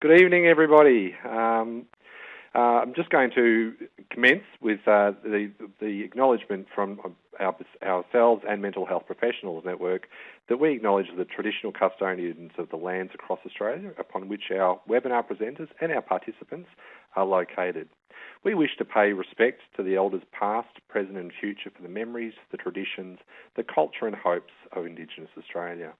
Good evening, everybody. Um, uh, I'm just going to commence with uh, the, the acknowledgement from our, ourselves and Mental Health Professionals Network that we acknowledge the traditional custodians of the lands across Australia upon which our webinar presenters and our participants are located. We wish to pay respect to the elders past, present and future for the memories, the traditions, the culture and hopes of Indigenous Australia.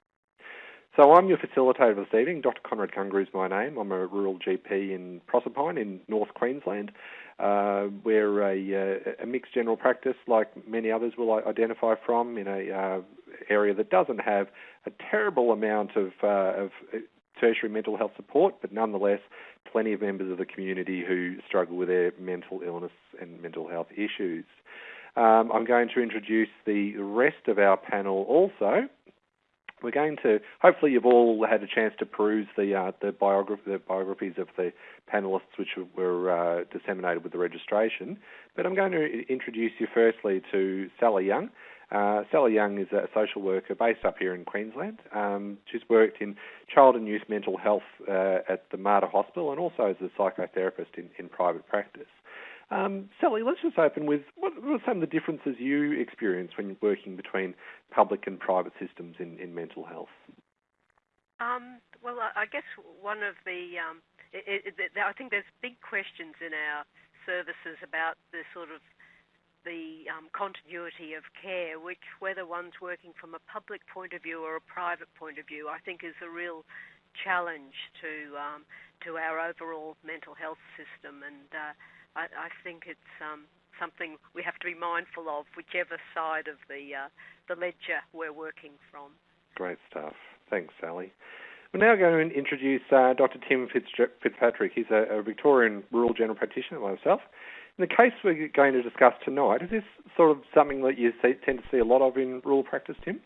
So I'm your facilitator this evening. Dr. Conrad Gungor is my name. I'm a rural GP in Proserpine in North Queensland. Uh, we're a, uh, a, mixed general practice, like many others will identify from, in a uh, area that doesn't have a terrible amount of, uh, of tertiary mental health support, but nonetheless, plenty of members of the community who struggle with their mental illness and mental health issues. Um, I'm going to introduce the rest of our panel also. We're going to, hopefully, you've all had a chance to peruse the uh, the, biograph- the, biographies of the panelists, which were uh, disseminated with the registration. But I'm going to introduce you firstly to Sally Young. Uh, Sally Young is a social worker based up here in Queensland. Um, she's worked in child and youth mental health uh, at the Mater Hospital and also as a psychotherapist in, in private practice. Um, Sally, let's just open with what, what, are some of the differences you experience when working between public and private systems in, in mental health? Um, well, I guess one of the, um, it, it, it, I think there's big questions in our services about the sort of the um, continuity of care, which whether one's working from a public point of view or a private point of view, I think is a real challenge to um, to our overall mental health system and. Uh, I, I think it's um, something we have to be mindful of, whichever side of the uh, the ledger we're working from. Great stuff. Thanks, Sally. We're now going to introduce uh, Dr. Tim Fitzpatrick. He's a, a, Victorian rural general practitioner like myself. In the case we're going to discuss tonight, is this sort of something that you see, tend to see a lot of in rural practice, Tim?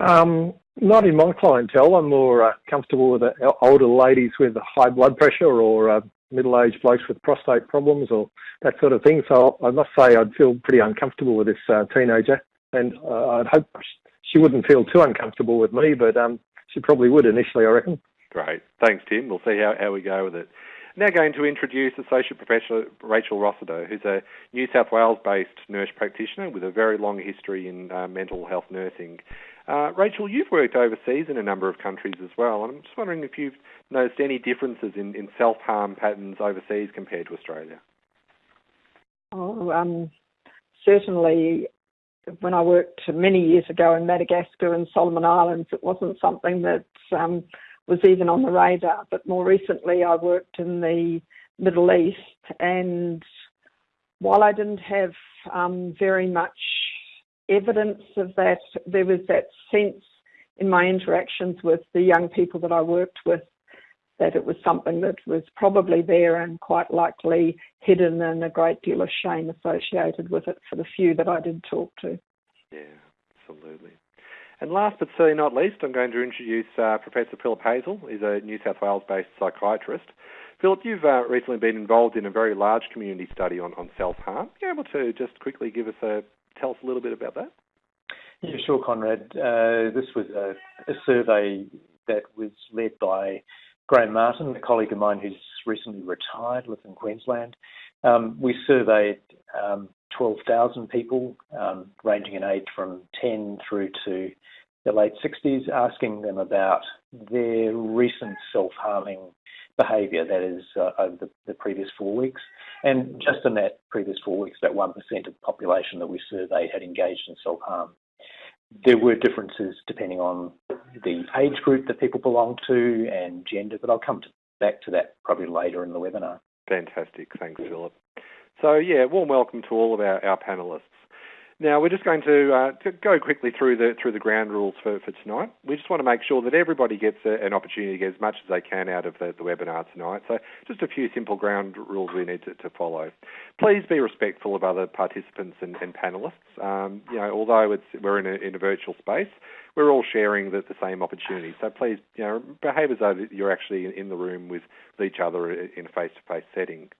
Um, not in my clientele. I'm more uh, comfortable with uh, older ladies with high blood pressure or uh, middle-aged blokes with prostate problems or that sort of thing. So I must say I'd feel pretty uncomfortable with this uh, teenager, and uh, I'd hope she wouldn't feel too uncomfortable with me, but um, she probably would initially, I reckon. Great, thanks, Tim. We'll see how, how we go with it. Now going to introduce Associate Professor Rachel Rossiter, who's a New South Wales-based nurse practitioner with a very long history in uh, mental health nursing. Uh, Rachel, you've worked overseas in a number of countries as well, and I'm just wondering if you've noticed any differences in, in self harm patterns overseas compared to Australia. Oh, um, certainly. When I worked many years ago in Madagascar and Solomon Islands, it wasn't something that um, was even on the radar. But more recently, I worked in the Middle East, and while I didn't have um, very much evidence of that. There was that sense in my interactions with the young people that I worked with that it was something that was probably there and quite likely hidden and a great deal of shame associated with it for the few that I did talk to. Yeah, absolutely. And last but certainly not least, I'm going to introduce uh, Professor Philip Hazell. He's a New South Wales-based psychiatrist. Philip, you've uh, recently been involved in a very large community study on, on self-harm. Are you able to just quickly give us a tell us a little bit about that? Yeah, sure, Conrad. Uh, this was a, a, survey that was led by Graham Martin, a colleague of mine who's recently retired, lives in Queensland. Um, we surveyed um, 12,000 people, um, ranging in age from 10 through to the late 60s, asking them about their recent self-harming behaviour, that is, uh, over the, the, previous four weeks. And just in that previous four weeks, about 1% of the population that we surveyed had engaged in self harm. There were differences depending on the age group that people belong to and gender, but I'll come to, back to that probably later in the webinar. Fantastic. Thanks, Philip. So, yeah, warm welcome to all of our, our panelists. Now we're just going to, uh, to, go quickly through the through the ground rules for, for tonight. We just want to make sure that everybody gets a, an opportunity to get as much as they can out of the, the webinar tonight. So just a few simple ground rules we need to, to follow. Please be respectful of other participants and, and panelists. Um, you know, although it's we're in a, in a virtual space, we're all sharing the, the same opportunity. So please, you know, behave as though you're actually in the room with each other in a face-to-face setting.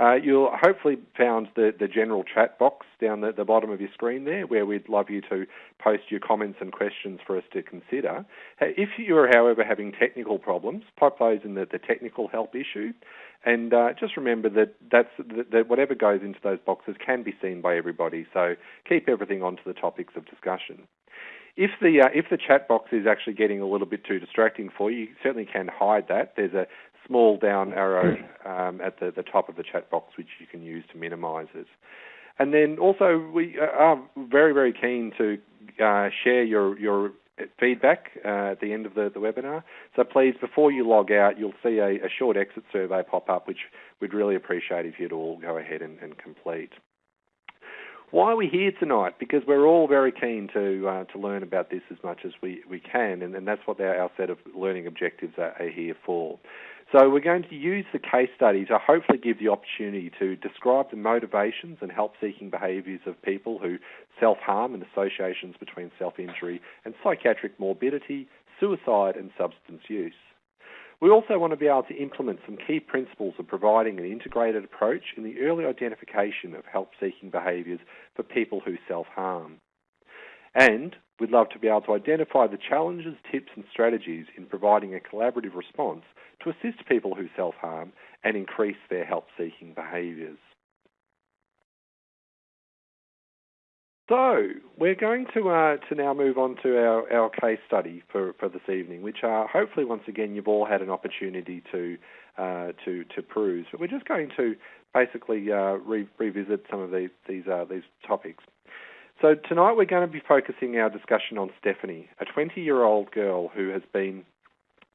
Uh, you'll hopefully found the, the general chat box down the, the bottom of your screen there, where we'd love you to post your comments and questions for us to consider. If you are, however, having technical problems, pop those in the, the technical help issue, and uh, just remember that that's that whatever goes into those boxes can be seen by everybody. So keep everything onto the topics of discussion. If the uh, if the chat box is actually getting a little bit too distracting for you, you certainly can hide that. There's a small down arrow um, at the, the top of the chat box which you can use to minimise it. And then also we are very very keen to uh, share your your feedback uh, at the end of the, the, webinar. So please, before you log out, you'll see a, a, short exit survey pop up, which we'd really appreciate if you'd all go ahead and, and complete. Why are we here tonight? Because we're all very keen to uh, to learn about this as much as we, we can, and, and that's what our, our, set of learning objectives are, are here for. So we're going to use the case study to hopefully give the opportunity to describe the motivations and help-seeking behaviours of people who self-harm and associations between self-injury and psychiatric morbidity, suicide and substance use. We also want to be able to implement some key principles of providing an integrated approach in the early identification of help seeking behaviours for people who self harm. And we'd love to be able to identify the challenges, tips, and strategies in providing a collaborative response to assist people who self harm and increase their help seeking behaviours. So we're going to uh, to now move on to our, our case study for, for this evening, which uh, hopefully once again you've all had an opportunity to uh, to to peruse. But we're just going to basically uh, re- revisit some of these these uh, these topics. So tonight we're going to be focusing our discussion on Stephanie, a 20 year old girl who has been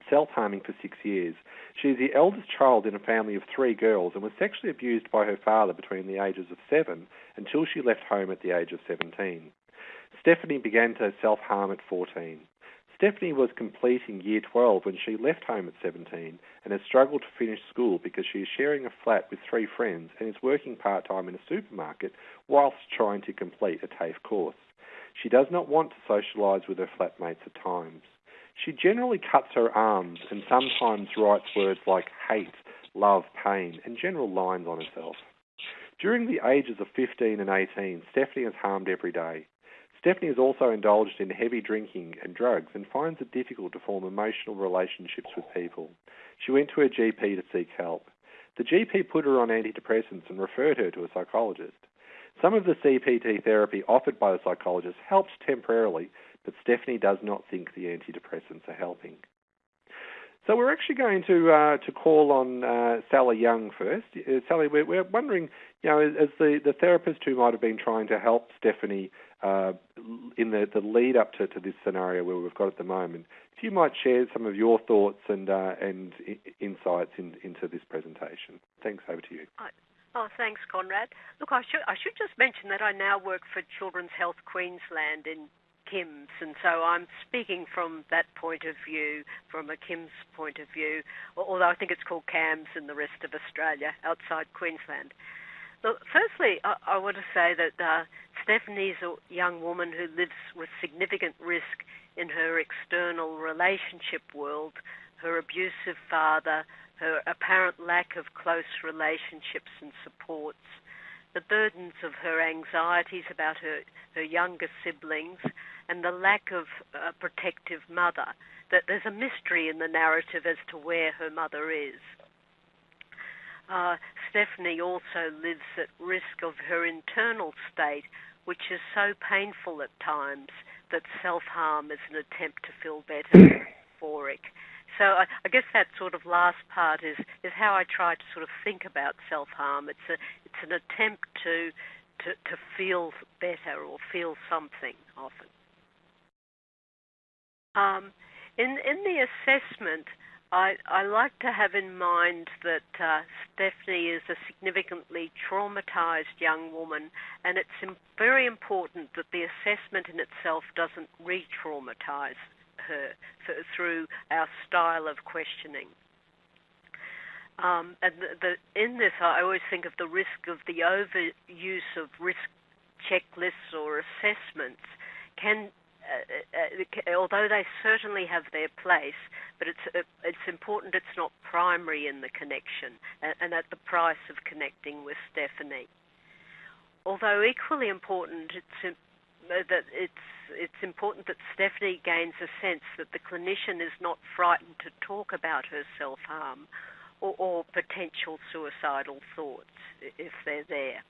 self harming for six years. She is the eldest child in a family of three girls and was sexually abused by her father between the ages of seven until she left home at the age of 17. Stephanie began to self harm at 14. Stephanie was completing year 12 when she left home at 17 and has struggled to finish school because she is sharing a flat with three friends and is working part time in a supermarket whilst trying to complete a TAFE course. She does not want to socialise with her flatmates at times. She generally cuts her arms and sometimes writes words like hate, love, pain, and general lines on herself. During the ages of 15 and 18, Stephanie has harmed every day. Stephanie has also indulged in heavy drinking and drugs and finds it difficult to form emotional relationships with people. She went to her GP to seek help. The GP put her on antidepressants and referred her to a psychologist. Some of the CBT therapy offered by the psychologist helps temporarily, but Stephanie does not think the antidepressants are helping. So we're actually going to uh, to call on uh, Sally Young first. Uh, Sally, we're, we're, wondering, you know, as the, the therapist who might have been trying to help Stephanie uh, in the, the lead up to, to this scenario where we've got at the moment, if you might share some of your thoughts and uh, and insights in, into this presentation. Thanks. Over to you. Oh, thanks, Conrad. Look, I should I should just mention that I now work for Children's Health Queensland in CYMHS, and so I'm speaking from that point of view, from a CYMHS point of view, although I think it's called CAMHS in the rest of Australia outside Queensland. Look, firstly, I, I want to say that uh, Stephanie's a young woman who lives with significant risk in her external relationship world, her abusive father, her apparent lack of close relationships and supports, the burdens of her anxieties about her, her younger siblings, and the lack of a protective mother, that there's a mystery in the narrative as to where her mother is. Uh, Stephanie also lives at risk of her internal state, which is so painful at times that self harm is an attempt to feel better, euphoric. So I, I, guess that sort of last part is, is how I try to sort of think about self harm. It's a it's an attempt to, to to feel better or feel something often. Um, in in the assessment, I, I like to have in mind that uh, Stephanie is a significantly traumatized young woman, and it's Im- very important that the assessment in itself doesn't re traumatize her th- through our style of questioning. Um, and the, the, in this, I always think of the risk of the overuse of risk checklists or assessments can uh, although they certainly have their place, but it's uh, it's important it's not primary in the connection and, and at the price of connecting with Stephanie. Although equally important, it's uh, that it's it's important that Stephanie gains a sense that the clinician is not frightened to talk about her self harm or, or potential suicidal thoughts if they're there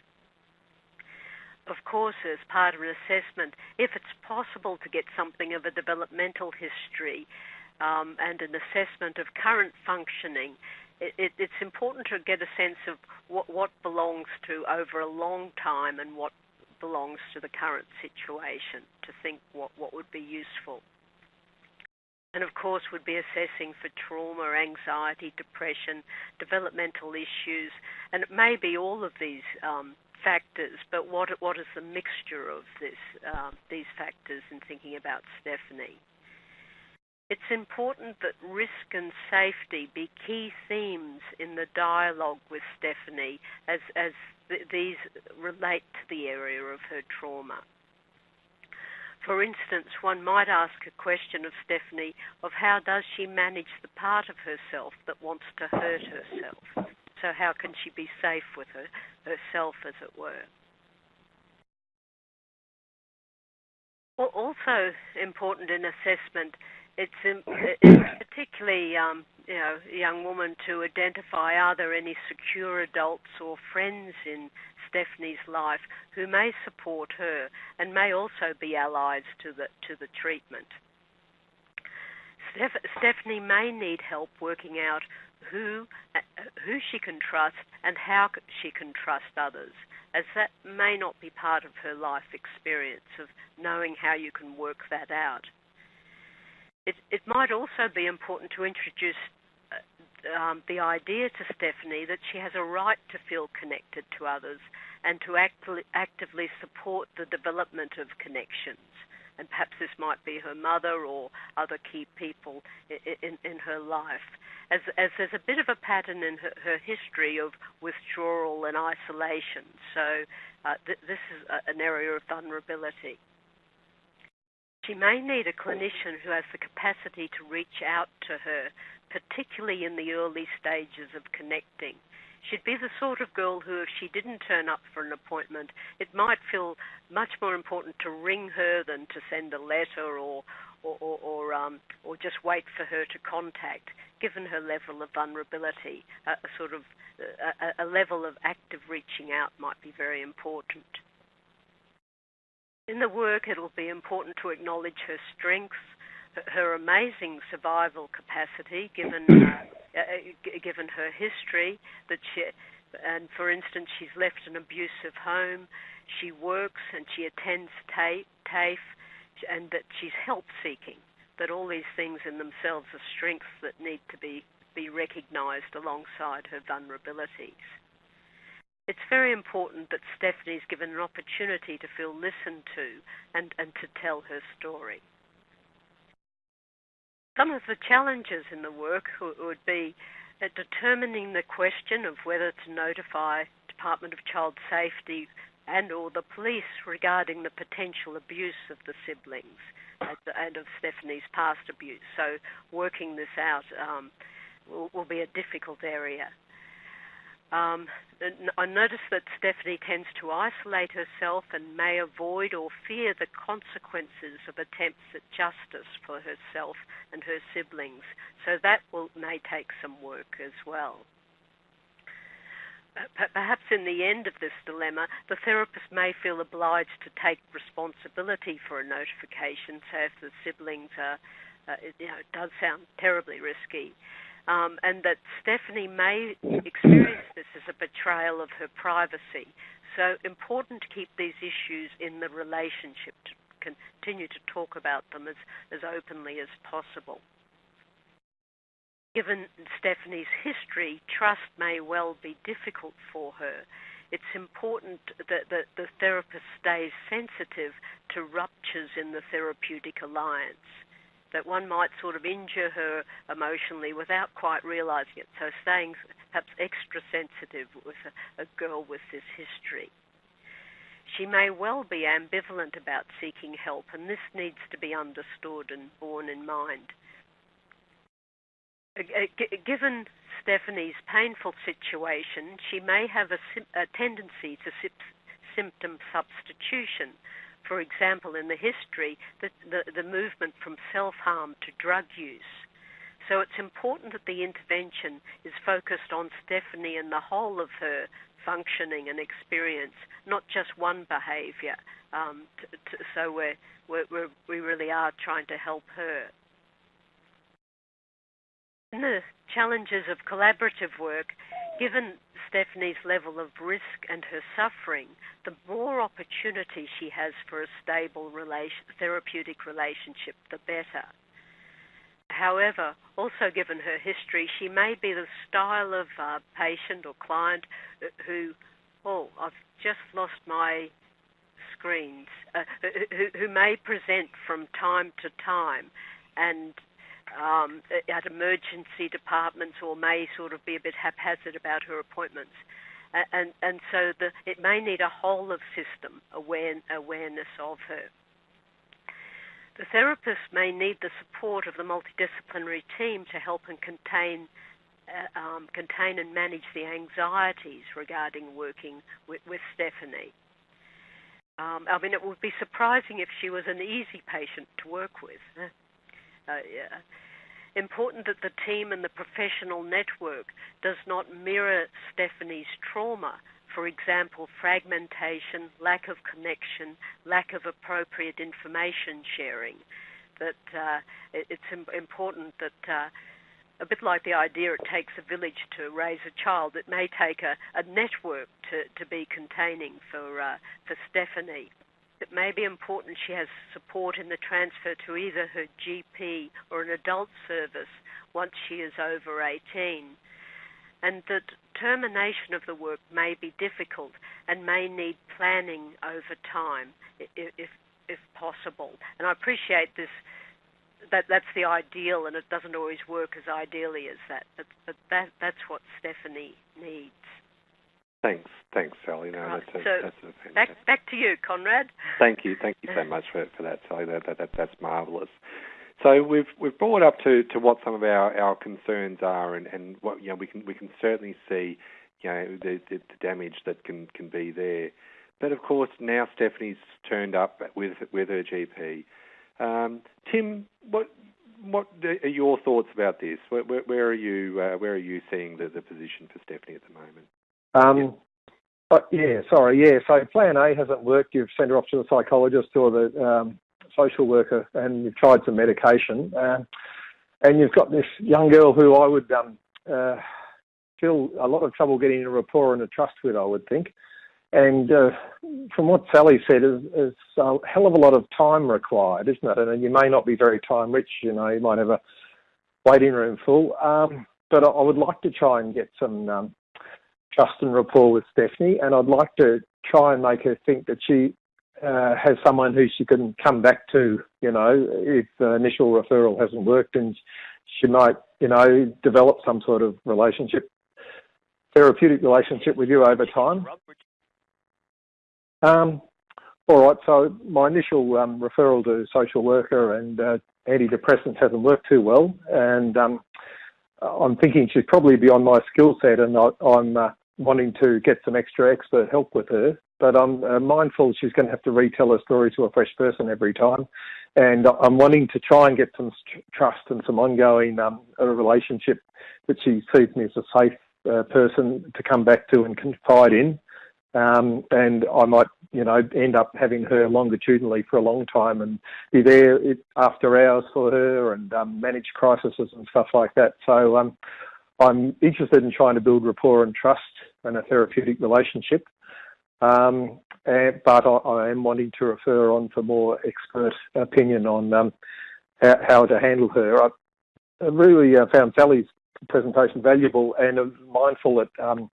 of course, as part of an assessment, if it's possible to get something of a developmental history um, and an assessment of current functioning, it, it, it's important to get a sense of what, what belongs to over a long time and what belongs to the current situation to think what, what would be useful. And of course, would be assessing for trauma, anxiety, depression, developmental issues, and it may be all of these um, factors, but what what is the mixture of this um, these factors in thinking about Stephanie? It's important that risk and safety be key themes in the dialogue with Stephanie as as th- these relate to the area of her trauma. For instance, one might ask a question of Stephanie of how does she manage the part of herself that wants to hurt herself? So how can she be safe with her, herself, as it were? Well, also important in assessment, it's, it's particularly um, you know a young woman to identify are there any secure adults or friends in Stephanie's life who may support her and may also be allies to the to the treatment. Steph- Stephanie may need help working out who who she can trust and how she can trust others, as that may not be part of her life experience of knowing how you can work that out. It, it might also be important to introduce uh, um, the idea to Stephanie that she has a right to feel connected to others and to actively, actively support the development of connections. And perhaps this might be her mother or other key people in, in, in her life as, as there's a bit of a pattern in her, her history of withdrawal and isolation. So uh, th- this is a, an area of vulnerability. She may need a clinician who has the capacity to reach out to her, particularly in the early stages of connecting. She'd be the sort of girl who, if she didn't turn up for an appointment, it might feel much more important to ring her than to send a letter or, or, or, or, um, or just wait for her to contact, given her level of vulnerability. A, a sort of a, a level of active reaching out might be very important. In the work, it'll be important to acknowledge her strengths, her amazing survival capacity, given uh, uh, given her history. That she, and for instance, she's left an abusive home. She works and she attends TAFE and that she's help seeking, that all these things in themselves are strengths that need to be, be recognized alongside her vulnerabilities. It's very important that Stephanie's given an opportunity to feel listened to and, and to tell her story. Some of the challenges in the work would be determining the question of whether to notify Department of Child Safety and or the police regarding the potential abuse of the siblings and of Stephanie's past abuse. So working this out um, will, will, be a difficult area. Um, I notice that Stephanie tends to isolate herself and may avoid or fear the consequences of attempts at justice for herself and her siblings. So that will, may take some work as well perhaps in the end of this dilemma, the therapist may feel obliged to take responsibility for a notification. So if the siblings are, uh, you know, it does sound terribly risky. Um, and that Stephanie may experience this as a betrayal of her privacy. So important to keep these issues in the relationship, to continue to talk about them as, as openly as possible. Given Stephanie's history, trust may well be difficult for her. It's important that, that the therapist stays sensitive to ruptures in the therapeutic alliance, that one might sort of injure her emotionally without quite realizing it. So, staying perhaps extra sensitive with a, a girl with this history. she may well be ambivalent about seeking help, and this needs to be understood and borne in mind. Uh, given Stephanie's painful situation, she may have a, a tendency to symptom substitution. For example, in the history, the, the, the movement from self harm to drug use. So it's important that the intervention is focused on Stephanie and the whole of her functioning and experience, not just one behaviour. Um, t- t- so we're, we're, we really are trying to help her. In the challenges of collaborative work, given Stephanie's level of risk and her suffering, the more opportunity she has for a stable relation, therapeutic relationship, the better. However, also given her history, she may be the style of uh, patient or client who, oh, I've just lost my screens, uh, who, who, may present from time to time and um, at emergency departments or may sort of be a bit haphazard about her appointments. And, and so the, it may need a whole of system aware, awareness of her. The therapist may need the support of the multidisciplinary team to help and contain, uh, um, contain and manage the anxieties regarding working with, with Stephanie. Um, I mean, it would be surprising if she was an easy patient to work with. Uh, yeah. Important that the team and the professional network does not mirror Stephanie's trauma for example, fragmentation, lack of connection, lack of appropriate information sharing. That uh, it's important that, uh, a bit like the idea it takes a village to raise a child, it may take a, a network to, to be containing for, uh, for Stephanie. It may be important she has support in the transfer to either her GP or an adult service once she is over 18 and the termination of the work may be difficult and may need planning over time if, if possible. And I appreciate this. That that's the ideal, and it doesn't always work as ideally as that. But, but that that's what Stephanie needs. Thanks, thanks, Sally. No, right. that's a, so that's a back back to you, Conrad. Thank you, thank you so much for, for that, Sally. That, that, that that's marvelous. So we've we've brought up to, to what some of our, our concerns are, and, and what you know we can we can certainly see you know the, the, the damage that can, can be there. But of course now Stephanie's turned up with with her GP. Um, Tim, what what are your thoughts about this? Where, where, where are you uh, where are you seeing the, the position for Stephanie at the moment? Um, uh, yeah, sorry, yeah. So Plan A hasn't worked. You've sent her off to the psychologist or the um, social worker and you've tried some medication, uh, and you've got this young girl who I would um, uh, feel a lot of trouble getting a rapport and a trust with, I would think. And uh, from what Sally said, is, is a hell of a lot of time required, isn't it? And you may not be very time rich. You know, you might have a waiting room full. Um, but I would like to try and get some um, trust and rapport with Stephanie, and I'd like to try and make her think that she uh, has someone who she can come back to, you know, if the initial referral hasn't worked and she might, you know, develop some sort of relationship, therapeutic relationship with you over time. Um, all right, so my initial um, referral to social worker and uh, antidepressants hasn't worked too well, and um, I'm thinking she's probably beyond my skill set, and I, am uh, wanting to get some extra expert help with her but I'm uh, mindful she's going to have to retell her story to a fresh person every time. And I'm wanting to try and get some trust and some ongoing um, relationship that she sees me as a safe uh, person to come back to and confide in. Um, and I might, you know, end up having her longitudinally for a long time and be there after hours for her and um, manage crises and stuff like that. So um, I'm interested in trying to build rapport and trust and a therapeutic relationship. Um, and, but I, I, am wanting to refer on for more expert opinion on um, how, how, to handle her. I, I really uh, found Sally's presentation valuable and mindful that um,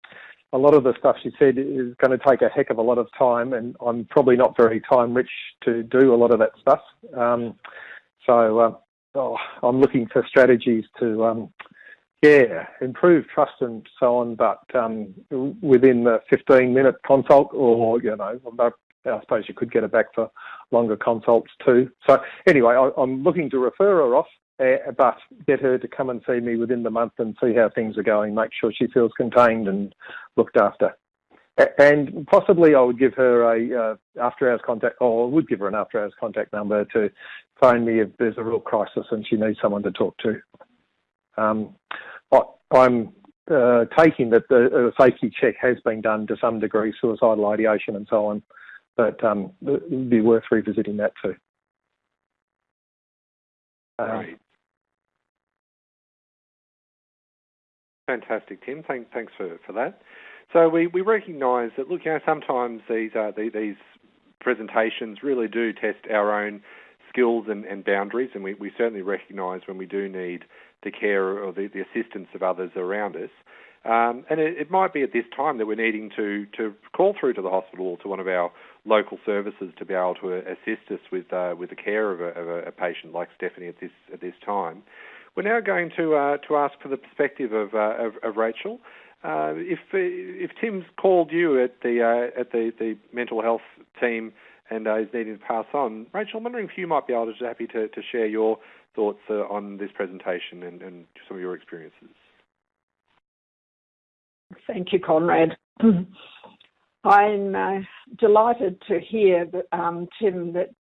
a lot of the stuff she said is going to take a heck of a lot of time, and I'm probably not very time rich to do a lot of that stuff. Um, so uh, oh, I'm looking for strategies to um, yeah, improve trust and so on, but um, within the 15 minute consult, or you know, I suppose you could get her back for longer consults too. So anyway, I, am looking to refer her off, uh, but get her to come and see me within the month and see how things are going. Make sure she feels contained and looked after. And possibly I would give her a uh, after hours contact, or I would give her an after hours contact number to phone me if there's a real crisis and she needs someone to talk to. Um, I'm uh, taking that the safety check has been done to some degree, suicidal ideation and so on, but um, it would be worth revisiting that too. Uh, right. Fantastic, Tim. Thank, thanks for, for that. So we, we recognise that, look, you know, sometimes these, uh, these presentations really do test our own skills and, and boundaries, and we, we certainly recognise when we do need the care or the, the assistance of others around us. Um, and it, it, might be at this time that we're needing to, to call through to the hospital or to one of our local services to be able to assist us with uh, with the care of, a, of a, patient like Stephanie at this at this time. We're now going to uh, to ask for the perspective of, uh, of, of Rachel. Uh, if if Tim's called you at the uh, at the, the mental health team and uh, is needing to pass on, Rachel, I'm wondering if you might be able to happy to, to share your thoughts uh, on this presentation and, and some of your experiences. Thank you, Conrad. I'm uh, delighted to hear that, um, Tim, that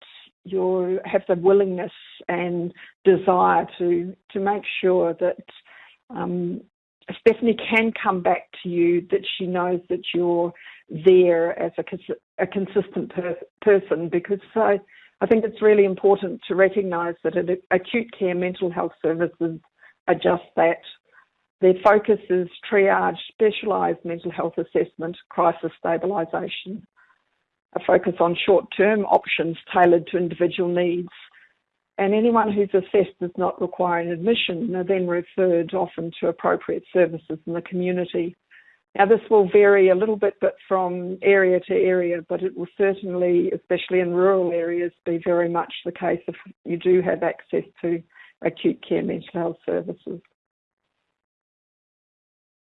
you have the willingness and desire to to make sure that um, Stephanie can come back to you, that she knows that you're there as a, a consistent per- person, because I, I think it's really important to recognise that acute care mental health services are just that. Their focus is triage, specialised mental health assessment, crisis stabilisation, a focus on short-term options tailored to individual needs, and anyone who's assessed does not require an admission are then referred often to appropriate services in the community. Now, this will vary a little bit but from area to area, but it will certainly, especially in rural areas, be very much the case if you do have access to acute care mental health services.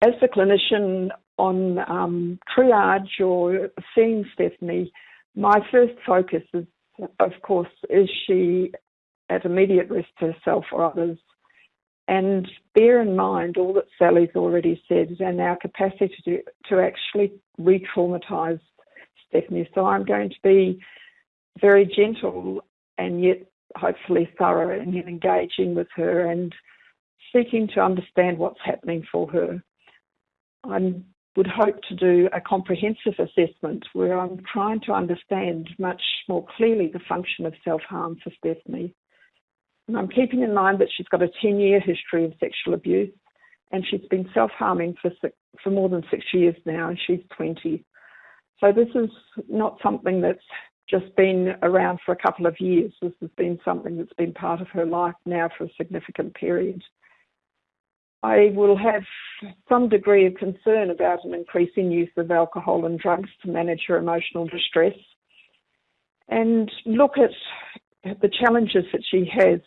As the clinician on um, triage or seeing Stephanie, my first focus is, of course, is she at immediate risk to herself or others? And bear in mind all that Sally's already said and our capacity to, to actually re traumatize Stephanie. So I'm going to be very gentle and yet hopefully thorough in engaging with her and seeking to understand what's happening for her. I would hope to do a comprehensive assessment where I'm trying to understand much more clearly the function of self harm for Stephanie. I'm keeping in mind that she's got a 10 year history of sexual abuse and she's been self harming for, for more than six years now, and she's 20. So this is not something that's just been around for a couple of years. This has been something that's been part of her life now for a significant period. I will have some degree of concern about an increasing use of alcohol and drugs to manage her emotional distress and look at the challenges that she has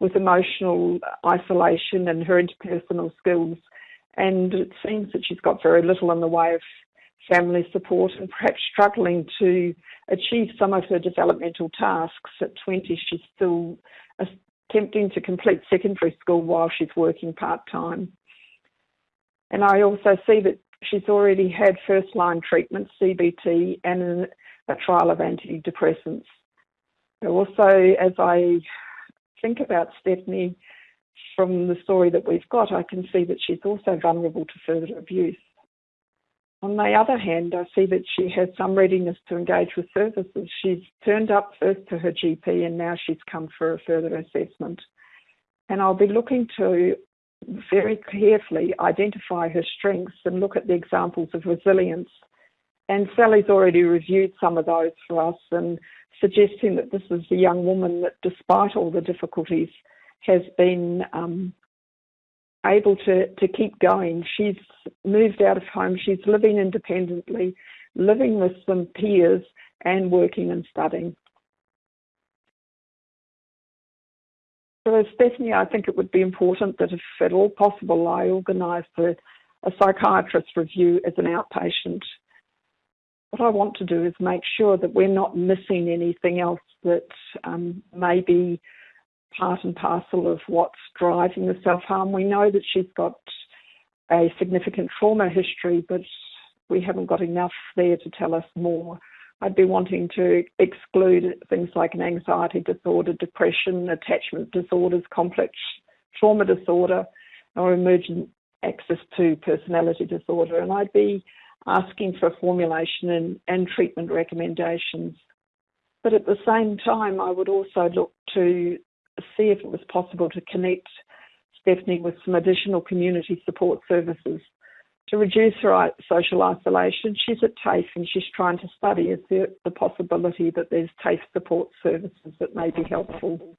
with emotional isolation and her interpersonal skills. And it seems that she's got very little in the way of family support and perhaps struggling to achieve some of her developmental tasks. At 20, she's still attempting to complete secondary school while she's working part time. And I also see that she's already had first line treatment, CBT, and a trial of antidepressants. Also, as I think about Stephanie from the story that we've got, I can see that she's also vulnerable to further abuse. On the other hand, I see that she has some readiness to engage with services. She's turned up first to her GP and now she's come for a further assessment. And I'll be looking to very carefully identify her strengths and look at the examples of resilience. And Sally's already reviewed some of those for us and suggesting that this is a young woman that, despite all the difficulties, has been um, able to, to keep going. She's moved out of home, she's living independently, living with some peers, and working and studying. So, Stephanie, I think it would be important that if at all possible, I organise a, a psychiatrist review as an outpatient what I want to do is make sure that we're not missing anything else that um, may be part and parcel of what's driving the self harm. We know that she's got a significant trauma history, but we haven't got enough there to tell us more. I'd be wanting to exclude things like an anxiety disorder, depression, attachment disorders, complex trauma disorder, or emergent Axis II personality disorder. And I'd be asking for formulation and, and treatment recommendations. But at the same time, I would also look to see if it was possible to connect Stephanie with some additional community support services to reduce her social isolation. She's at TAFE and she's trying to study is there the possibility that there's TAFE support services that may be helpful.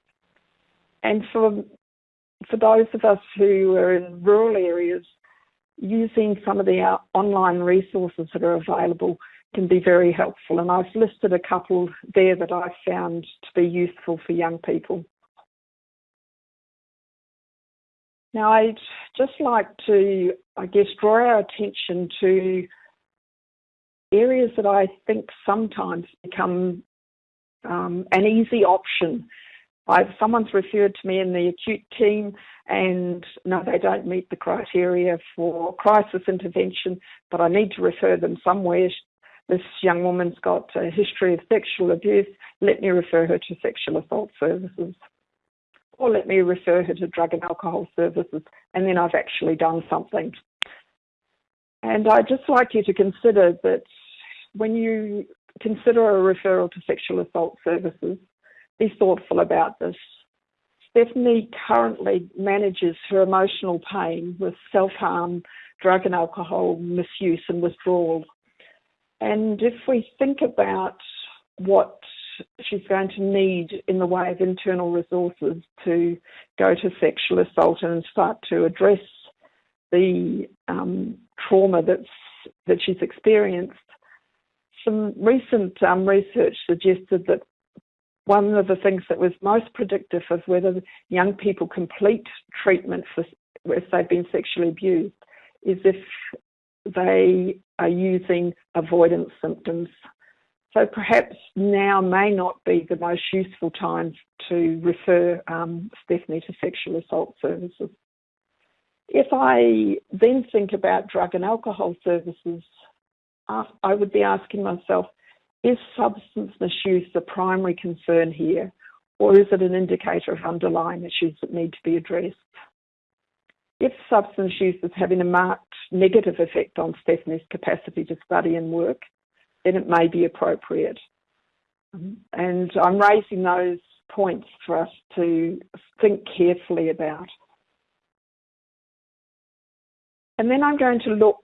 And for for those of us who are in rural areas, using some of the uh, online resources that are available can be very helpful. And I've listed a couple there that I've found to be useful for young people. Now, I'd just like to, I guess, draw our attention to areas that I think sometimes become um, an easy option. I've, someone's referred to me in the acute team, and no, they don't meet the criteria for crisis intervention, but I need to refer them somewhere. This young woman's got a history of sexual abuse. Let me refer her to sexual assault services or let me refer her to drug and alcohol services, and then I've actually done something. And I'd just like you to consider that when you consider a referral to sexual assault services, be thoughtful about this. Stephanie currently manages her emotional pain with self harm, drug and alcohol misuse, and withdrawal. And if we think about what she's going to need in the way of internal resources to go to sexual assault and start to address the um, trauma that's that she's experienced. Some recent um, research suggested that one of the things that was most predictive of whether young people complete treatment for if they've been sexually abused is if they are using avoidance symptoms. So perhaps now may not be the most useful time to refer um, Stephanie to sexual assault services. If I then think about drug and alcohol services, I would be asking myself, is substance misuse the primary concern here, or is it an indicator of underlying issues that need to be addressed? If substance use is having a marked negative effect on Stephanie's capacity to study and work, then it may be appropriate. And I'm raising those points for us to think carefully about. And then I'm going to look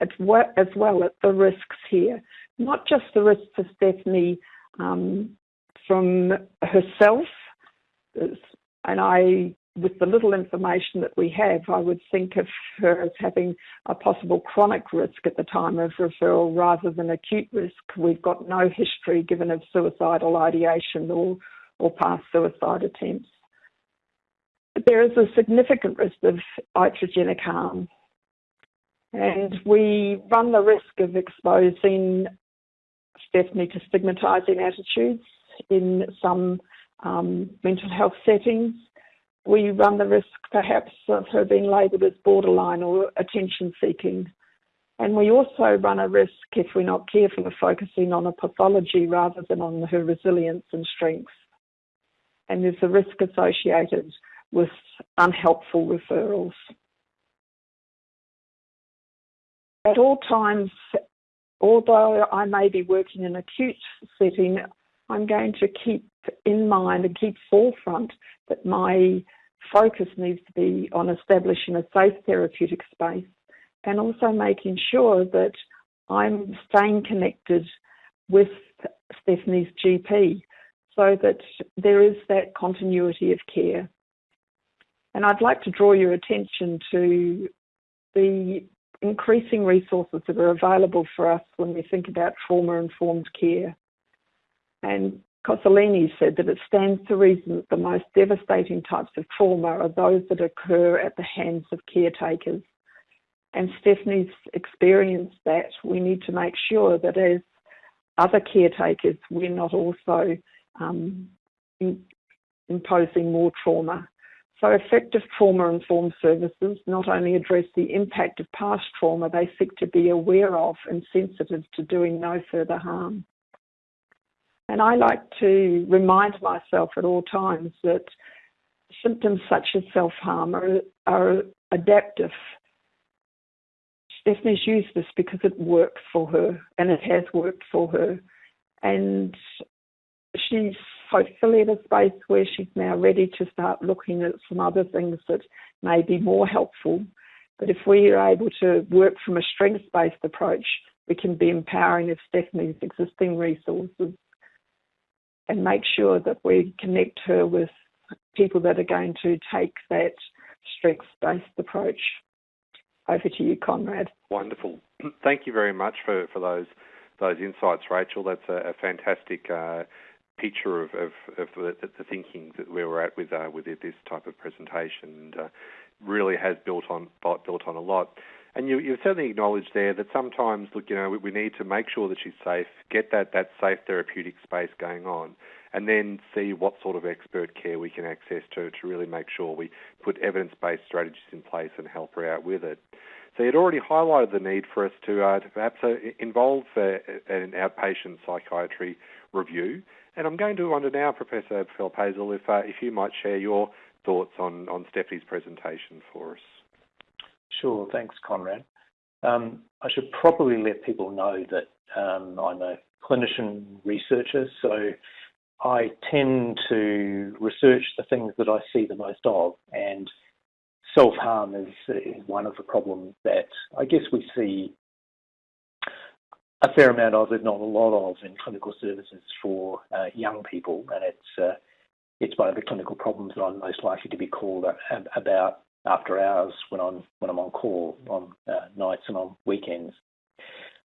at what, as well at the risks here, not just the risks to Stephanie um, from herself, and I with the little information that we have, I would think of her as having a possible chronic risk at the time of referral rather than acute risk. We've got no history given of suicidal ideation or, or past suicide attempts. There is a significant risk of iatrogenic harm, and we run the risk of exposing Stephanie to stigmatising attitudes in some um, mental health settings we run the risk perhaps of her being labelled as borderline or attention seeking. And we also run a risk, if we're not careful, of focusing on a pathology rather than on her resilience and strengths. And there's a risk associated with unhelpful referrals. At all times, although I may be working in an acute setting, I'm going to keep in mind and keep forefront that my focus needs to be on establishing a safe therapeutic space and also making sure that I'm staying connected with Stephanie's GP so that there is that continuity of care. And I'd like to draw your attention to the increasing resources that are available for us when we think about trauma informed care. And Koscielny said that it stands to reason that the most devastating types of trauma are those that occur at the hands of caretakers. And Stephanie's experienced that. We need to make sure that as other caretakers, we're not also um, in, imposing more trauma. So effective trauma-informed services not only address the impact of past trauma, they seek to be aware of and sensitive to doing no further harm. And I like to remind myself at all times that symptoms such as self-harm are, are adaptive. Stephanie's used this because it works for her and it has worked for her. And she's hopefully at a space where she's now ready to start looking at some other things that may be more helpful. But if we are able to work from a strengths based approach, we can be empowering of Stephanie's existing resources and make sure that we connect her with people that are going to take that strengths based approach. Over to you, Conrad. Wonderful. Thank you very much for, for those those insights, Rachel. That's a, a fantastic uh, picture of, of, of the, the, thinking that we were at with uh, with this type of presentation, and uh, really has built on built on a lot. And you, you certainly acknowledged there that sometimes, look, you know, we, we need to make sure that she's safe, get that, that safe therapeutic space going on, and then see what sort of expert care we can access to to really make sure we put evidence-based strategies in place and help her out with it. So you'd already highlighted the need for us to, uh, to perhaps uh, involve uh, an outpatient psychiatry review and I'm going to wonder now, Professor Philip Hazell, if uh, if you might share your thoughts on, on Stephanie's presentation for us. Sure, thanks, Conrad. Um, I should probably let people know that um, I'm a clinician researcher, so I tend to research the things that I see the most of, and self-harm is, is one of the problems that I guess we see a fair amount of, if not a lot of, in clinical services for uh, young people, and it's uh, it's one of the clinical problems that I'm most likely to be called about after hours when I'm when I'm on call on uh, nights and on weekends.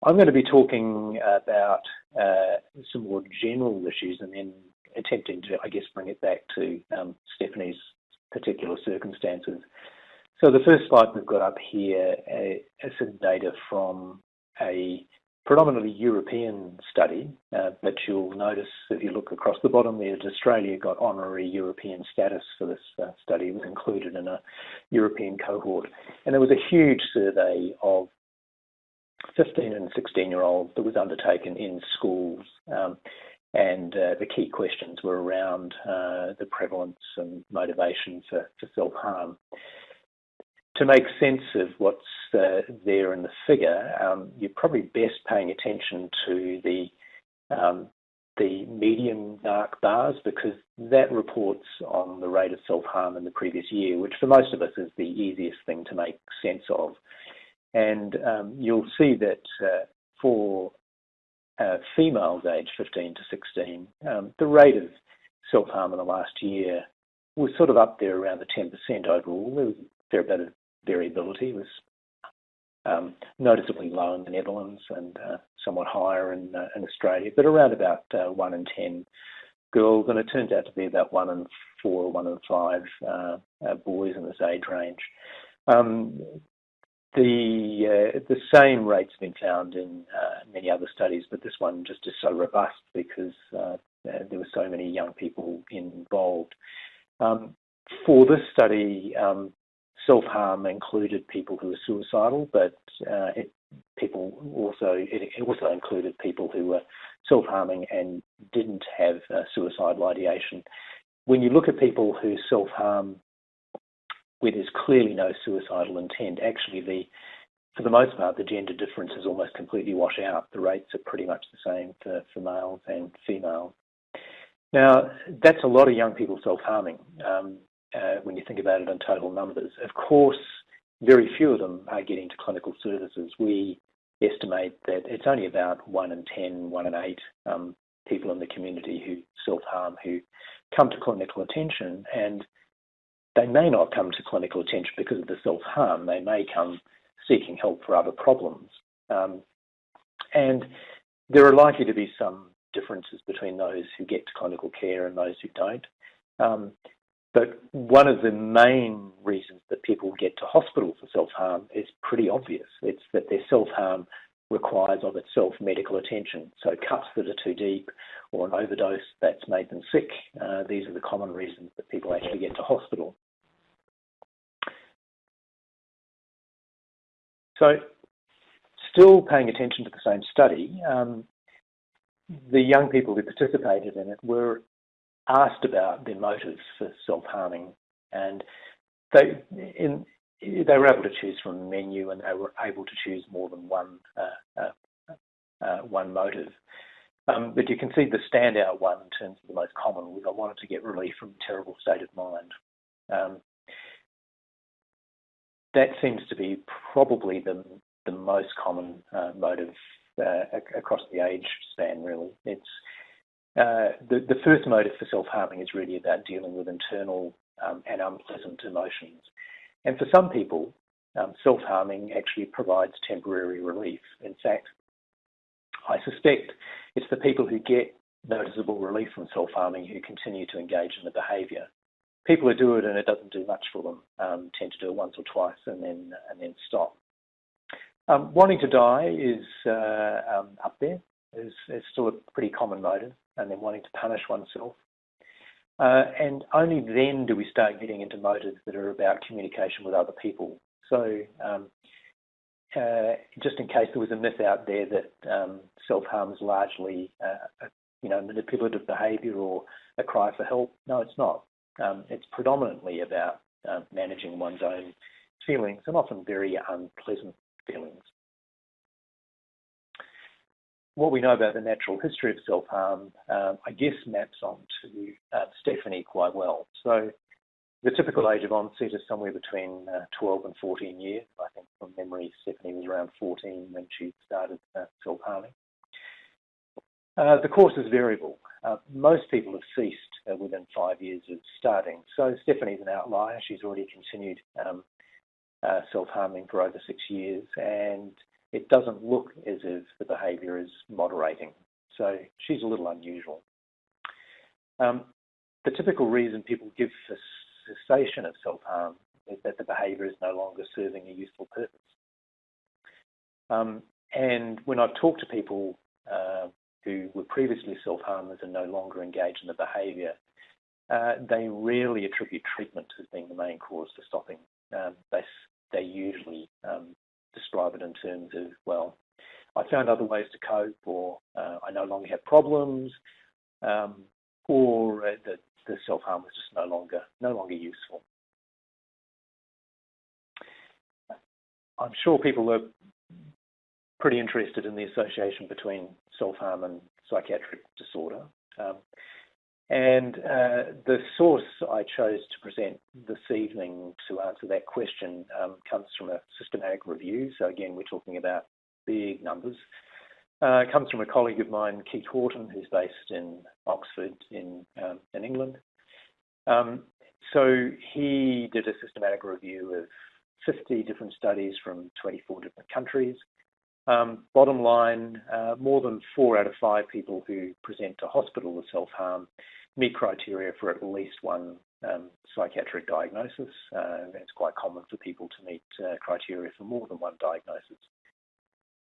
I'm going to be talking about uh, some more general issues and then attempting to, I guess, bring it back to um, Stephanie's particular circumstances. So the first slide we've got up here uh, is some data from a predominantly European study, uh, but you'll notice if you look across the bottom there that Australia got honorary European status for this uh, study. It was included in a European cohort. And there was a huge survey of 15 and 16 year olds that was undertaken in schools. Um, and uh, the key questions were around uh, the prevalence and motivation for, for self harm to make sense of what's uh, there in the figure, um, you're probably best paying attention to the um, the medium dark bars because that reports on the rate of self-harm in the previous year, which for most of us is the easiest thing to make sense of. And um, you'll see that uh, for uh, females aged 15 to 16, um, the rate of self-harm in the last year was sort of up there around the 10% overall. There was a fair bit of variability was um, noticeably low in the Netherlands and uh, somewhat higher in, uh, in Australia, but around about uh, one in ten girls, and it turns out to be about one in four or one in five uh, uh, boys in this age range. Um, the uh, the same rates have been found in many other studies, but this one just is so robust because there were so many young people involved. Um, for this study, um, self-harm included people who were suicidal, but uh, it, people also it also included people who were self-harming and didn't have uh, suicidal ideation. When you look at people who self-harm where there's clearly no suicidal intent, actually the for the most part the gender differences almost completely wash out. The rates are pretty much the same for, for males and females. Now that's a lot of young people self-harming. Um, uh, when you think about it in total numbers. Of course, very few of them are getting to clinical services. We estimate that it's only about 1 in 10, 1 in 8 um, people in the community who self-harm who come to clinical attention and they may not come to clinical attention because of the self-harm. They may come seeking help for other problems. Um, and there are likely to be some differences between those who get to clinical care and those who don't. Um, but one of the main reasons that people get to hospital for self-harm is pretty obvious. It's that their self-harm requires of itself medical attention. So cuts that are too deep or an overdose that's made them sick. Uh, these are the common reasons that people actually get to hospital. So still paying attention to the same study, um, the young people who participated in it were asked about their motives for self-harming and they in they were able to choose from a menu and they were able to choose more than one uh, uh, uh, one motive. Um, but you can see the standout one in terms of the most common was I wanted to get relief from a terrible state of mind. Um, that seems to be probably the the most common uh, motive uh, across the age span. Really, it's uh, the the first motive for self harming is really about dealing with internal um, and unpleasant emotions. And for some people, um, self-harming actually provides temporary relief. In fact, I suspect it's the people who get noticeable relief from self-harming who continue to engage in the behaviour. People who do it and it doesn't do much for them um, tend to do it once or twice and then and then stop. Um, wanting to die is uh, um, up there. Is, is still a pretty common motive, and then wanting to punish oneself uh, and only then do we start getting into motives that are about communication with other people. So, um, uh, just in case there was a myth out there that um, self-harm is largely, uh, you know, manipulative behaviour or a cry for help, no, it's not. Um, it's predominantly about uh, managing one's own feelings and often very unpleasant feelings what we know about the natural history of self-harm, um, I guess, maps onto uh, Stephanie quite well. So the typical age of onset is somewhere between uh, 12 and 14 years. I think from memory, Stephanie was around 14 when she started uh, self-harming. Uh, the course is variable. Uh, most people have ceased uh, within five years of starting. So Stephanie's an outlier. She's already continued um, self-harming for over six years and it doesn't look as if the behaviour is moderating. So she's a little unusual. Um, the typical reason people give for cessation of self-harm is that the behaviour is no longer serving a useful purpose. Um, and when I've talked to people uh, who were previously self-harmers and no longer engage in the behaviour, uh, they rarely attribute treatment as being the main cause for stopping. Um, they, they usually um, describe it in terms of, well, I found other ways to cope, or uh, I no longer have problems, um, or uh, that the self-harm was just no longer no longer useful. I'm sure people are pretty interested in the association between self-harm and psychiatric disorder. Um, and uh, the source I chose to present this evening to answer that question um, comes from a systematic review. So again, we're talking about big numbers. Uh, it comes from a colleague of mine, Keith Hawton, who's based in Oxford in, um, in England. Um, so he did a systematic review of 50 different studies from 24 different countries. Um, bottom line, uh, more than four out of five people who present to hospital with self-harm meet criteria for at least one um, psychiatric diagnosis. Uh, it's quite common for people to meet uh, criteria for more than one diagnosis.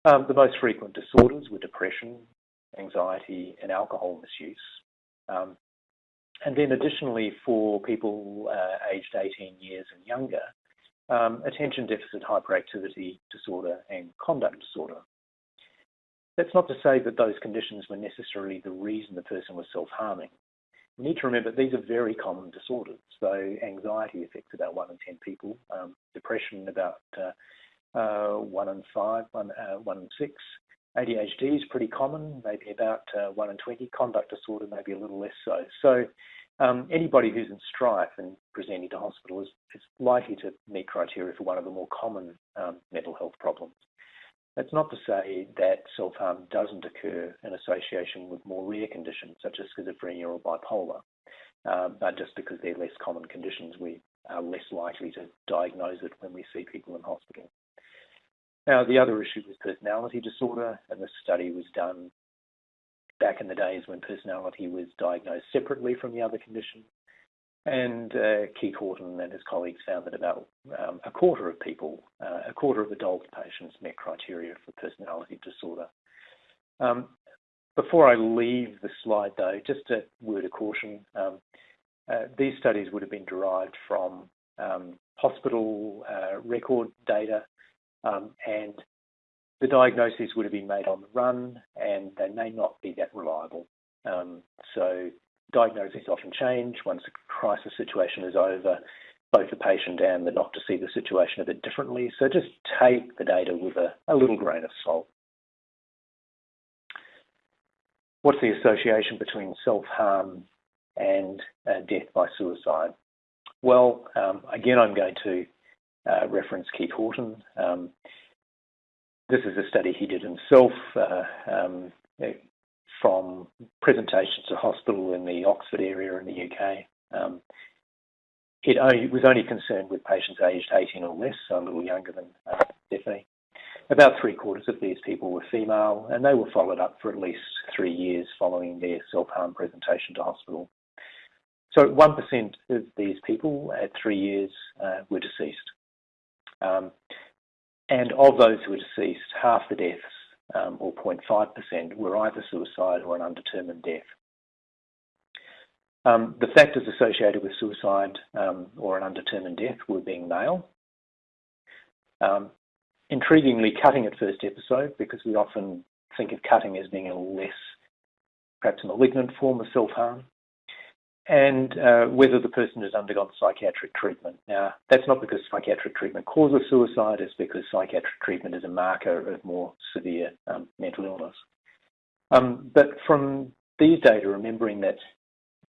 Um, the most frequent disorders were depression, anxiety, and alcohol misuse. And then additionally for people aged 18 years and younger, um, attention deficit hyperactivity disorder and conduct disorder. That's not to say that those conditions were necessarily the reason the person was self-harming. We need to remember these are very common disorders. So anxiety affects about one in 10 people, um, depression about uh, uh, one in five, one, uh, one in six. ADHD is pretty common, maybe about uh, one in 20. Conduct disorder maybe a little less so. So um, anybody who's in strife and presenting to hospital is, is, likely to meet criteria for one of the more common um, mental health problems. That's not to say that self-harm doesn't occur in association with more rare conditions such as schizophrenia or bipolar, uh, but just because they're less common conditions, we are less likely to diagnose it when we see people in hospital. Now, the other issue was personality disorder, and this study was done back in the days when personality was diagnosed separately from the other conditions. And uh, Keith Hawton and his colleagues found that about um, a quarter of people, uh, a quarter of adult patients met criteria for personality disorder. Um, before I leave the slide though, just a word of caution. Um, uh, these studies would have been derived from um, hospital uh, record data um, and the diagnoses would have been made on the run and they may not be that reliable. Um, so diagnoses often change once a crisis situation is over. Both the patient and the doctor see the situation a bit differently. So just take the data with a, a little grain of salt. What's the association between self-harm and uh, death by suicide? Well, um, again, I'm going to uh, reference Keith Hawton. Um, this is a study he did himself uh, um, from presentations to hospital in the Oxford area in the UK. Um, it only, was only concerned with patients aged 18 or less, so a little younger than uh, Stephanie. About three quarters of these people were female, and they were followed up for at least three years following their self-harm presentation to hospital. So 1% of these people at three years uh, were deceased. Um, and of those who were deceased, half the deaths, um, or 0.5%, were either suicide or an undetermined death. Um, the factors associated with suicide um, or an undetermined death were being male. Um, intriguingly, cutting at first episode, because we often think of cutting as being a less, perhaps malignant form of self-harm and uh, whether the person has undergone psychiatric treatment. Now, that's not because psychiatric treatment causes suicide, it's because psychiatric treatment is a marker of more severe um, mental illness. Um, but from these data, remembering that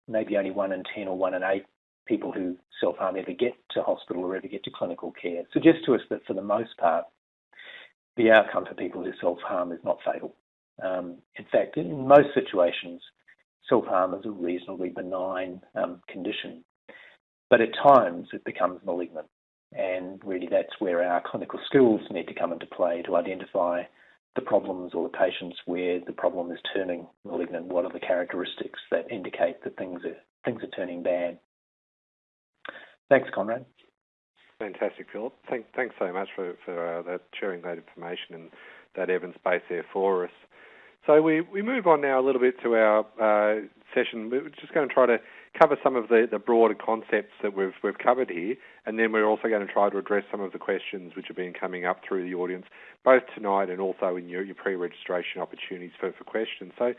maybe only one in 10 or one in eight people who self-harm ever get to hospital or ever get to clinical care suggests to us that for the most part, the outcome for people who self-harm is not fatal. Um, in fact, in most situations, self-harm is a reasonably benign um, condition. But at times it becomes malignant. And really that's where our clinical skills need to come into play to identify the problems or the patients where the problem is turning malignant. What are the characteristics that indicate that things are, things are turning bad? Thanks, Conrad. Fantastic, Philip. Thank, thanks so much for, for uh, that, sharing that information and that evidence base there for us. So we, we move on now a little bit to our uh, session. We're just going to try to cover some of the, the broader concepts that we've, we've covered here, and then we're also going to try to address some of the questions which have been coming up through the audience, both tonight and also in your, your pre-registration opportunities for, for questions. So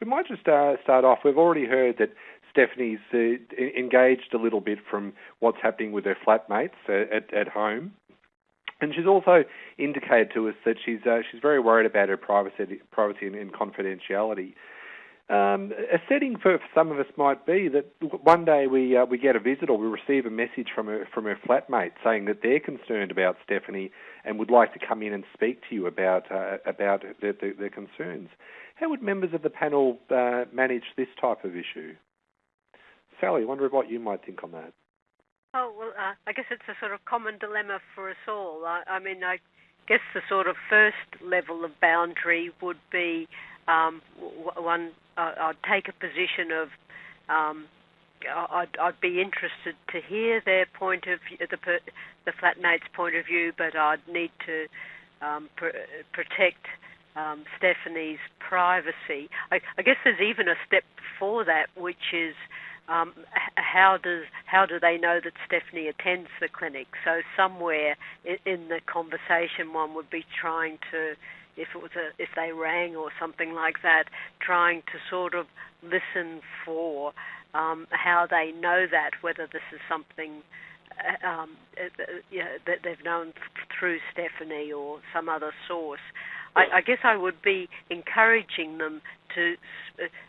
we might just uh, start off. We've already heard that Stephanie's uh, engaged a little bit from what's happening with her flatmates at, at home. And she's also indicated to us that she's uh, she's very worried about her privacy, privacy and, and confidentiality. Um, a setting for, some of us might be that one day we uh, we get a visit or we receive a message from her from her flatmate saying that they're concerned about Stephanie and would like to come in and speak to you about uh, about their, their, their, concerns. How would members of the panel uh, manage this type of issue? Sally, I wonder what you might think on that. Oh well, uh, I guess it's a sort of common dilemma for us all. I, I mean, I guess the sort of first level of boundary would be um, one. Uh, I'd take a position of. Um, I'd, I'd be interested to hear their point of view, the the flatmate's point of view, but I'd need to um, pr- protect um, Stephanie's privacy. I, I guess there's even a step before that, which is um, how does how do they know that Stephanie attends the clinic? So somewhere in, the conversation, one would be trying to, if it was a, if they rang or something like that, trying to sort of listen for um, how they know that, whether this is something uh, um, uh, uh that they've known through Stephanie or some other source. I, I guess I would be encouraging them to.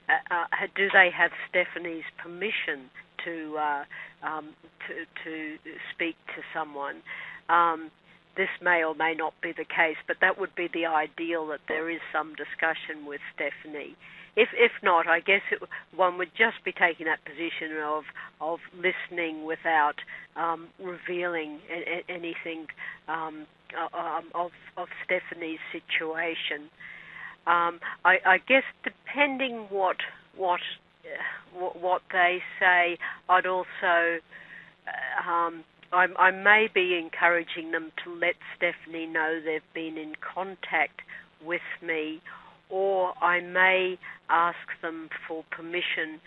Uh, uh, do they have Stephanie's permission to uh, um, to, to speak to someone? Um, this may or may not be the case, but that would be the ideal that there is some discussion with Stephanie. If if not, I guess it, one would just be taking that position of of listening without um, revealing a, a, anything um, um, of of Stephanie's situation. Um, I, I, guess depending what what what they say. I'd also, um, I, I may be encouraging them to let Stephanie know they've been in contact with me, or I may ask them for permission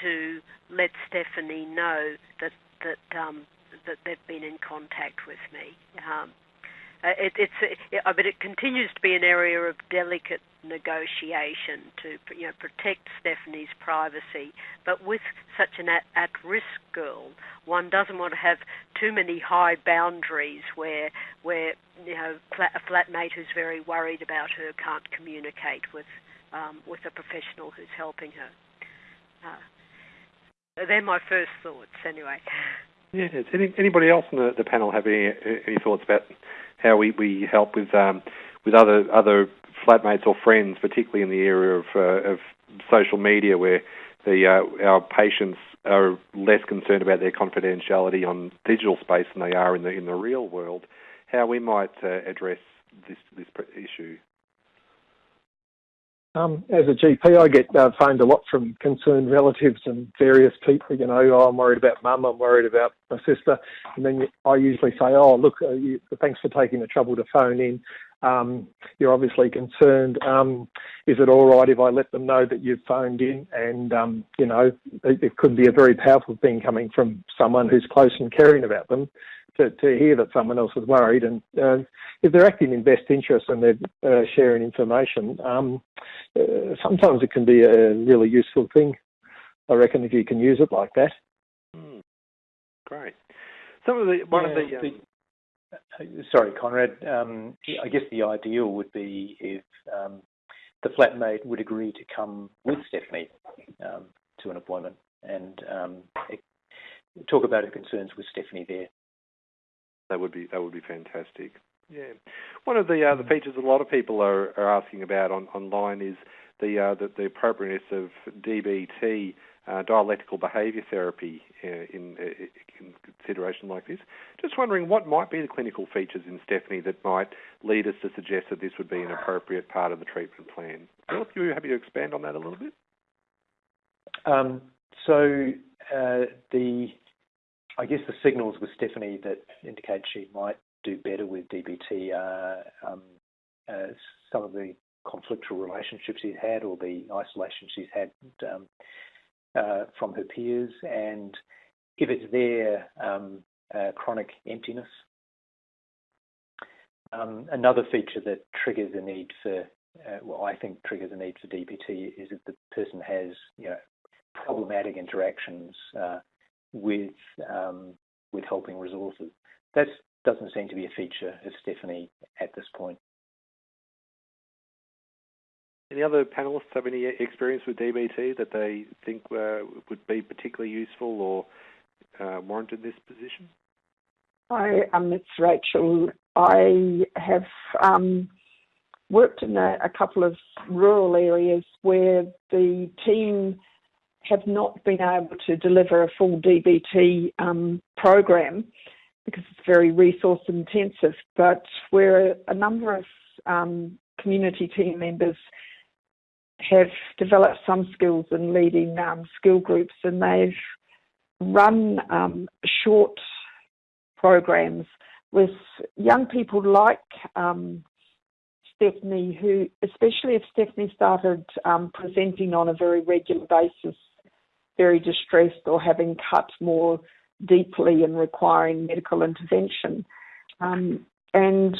to let Stephanie know that that um, that they've been in contact with me. Um, uh, it, it's, it, but it continues to be an area of delicate negotiation to you know protect Stephanie's privacy. But with such an at, at-risk girl, one doesn't want to have too many high boundaries where where you know a flatmate who's very worried about her can't communicate with um, with a professional who's helping her. Uh, they're my first thoughts, anyway. Yeah. Any, anybody else on the, the panel have any any thoughts about how we, we help with um, with other other flatmates or friends, particularly in the area of uh, of social media, where the uh, our patients are less concerned about their confidentiality on digital space than they are in the in the real world. How we might uh, address this this issue. Um, as a GP, I get uh, phoned a lot from concerned relatives and various people. You know, oh, I'm worried about mum, I'm worried about my sister, and then I usually say, "Oh, look, uh, you, thanks for taking the trouble to phone in. Um, you're obviously concerned. Um, is it all right if I let them know that you've phoned in? And um, you know, it, it could be a very powerful thing coming from someone who's close and caring about them to, to hear that someone else is worried. And uh, if they're acting in best interest and they're uh, sharing information, um, uh, sometimes it can be a really useful thing. I reckon if you can use it like that. Mm, great. Some of the one yeah, of the, um... sorry, Conrad. Um, I guess the ideal would be if um, the flatmate would agree to come with Stephanie um, to an appointment and talk about her concerns with Stephanie there. That would be that would be fantastic. Yeah, one of the uh, the features a lot of people are, are asking about on online is the uh, the, the appropriateness of DBT, uh, dialectical behaviour therapy, uh, in, uh, in consideration like this. Just wondering what might be the clinical features in Stephanie that might lead us to suggest that this would be an appropriate part of the treatment plan. Philip, you happy to expand on that a little bit? Um, so uh, the I guess the signals with Stephanie that indicate she might do better with DBT are um, uh, some of the conflictual relationships she's had or the isolation she's had um, uh, from her peers, and if it's there, um, uh, chronic emptiness. Um, another feature that triggers a need for, uh, well, I think triggers a need for DBT is if the person has, you know, problematic interactions uh, with um, with helping resources. That doesn't seem to be a feature of Stephanie at this point. Any other panelists have any experience with DBT that they think uh, would be particularly useful or uh, warranted this position? Hi, um, it's Rachel. I have um, worked in a, a, couple of rural areas where the team have not been able to deliver a full DBT um, program because it's very resource intensive, but where a number of um, community team members have developed some skills in leading um, skill groups and they've run um, short programs with young people like um, Stephanie, who, especially if Stephanie started um, presenting on a very regular basis very distressed or having cut more deeply and requiring medical intervention. Um, and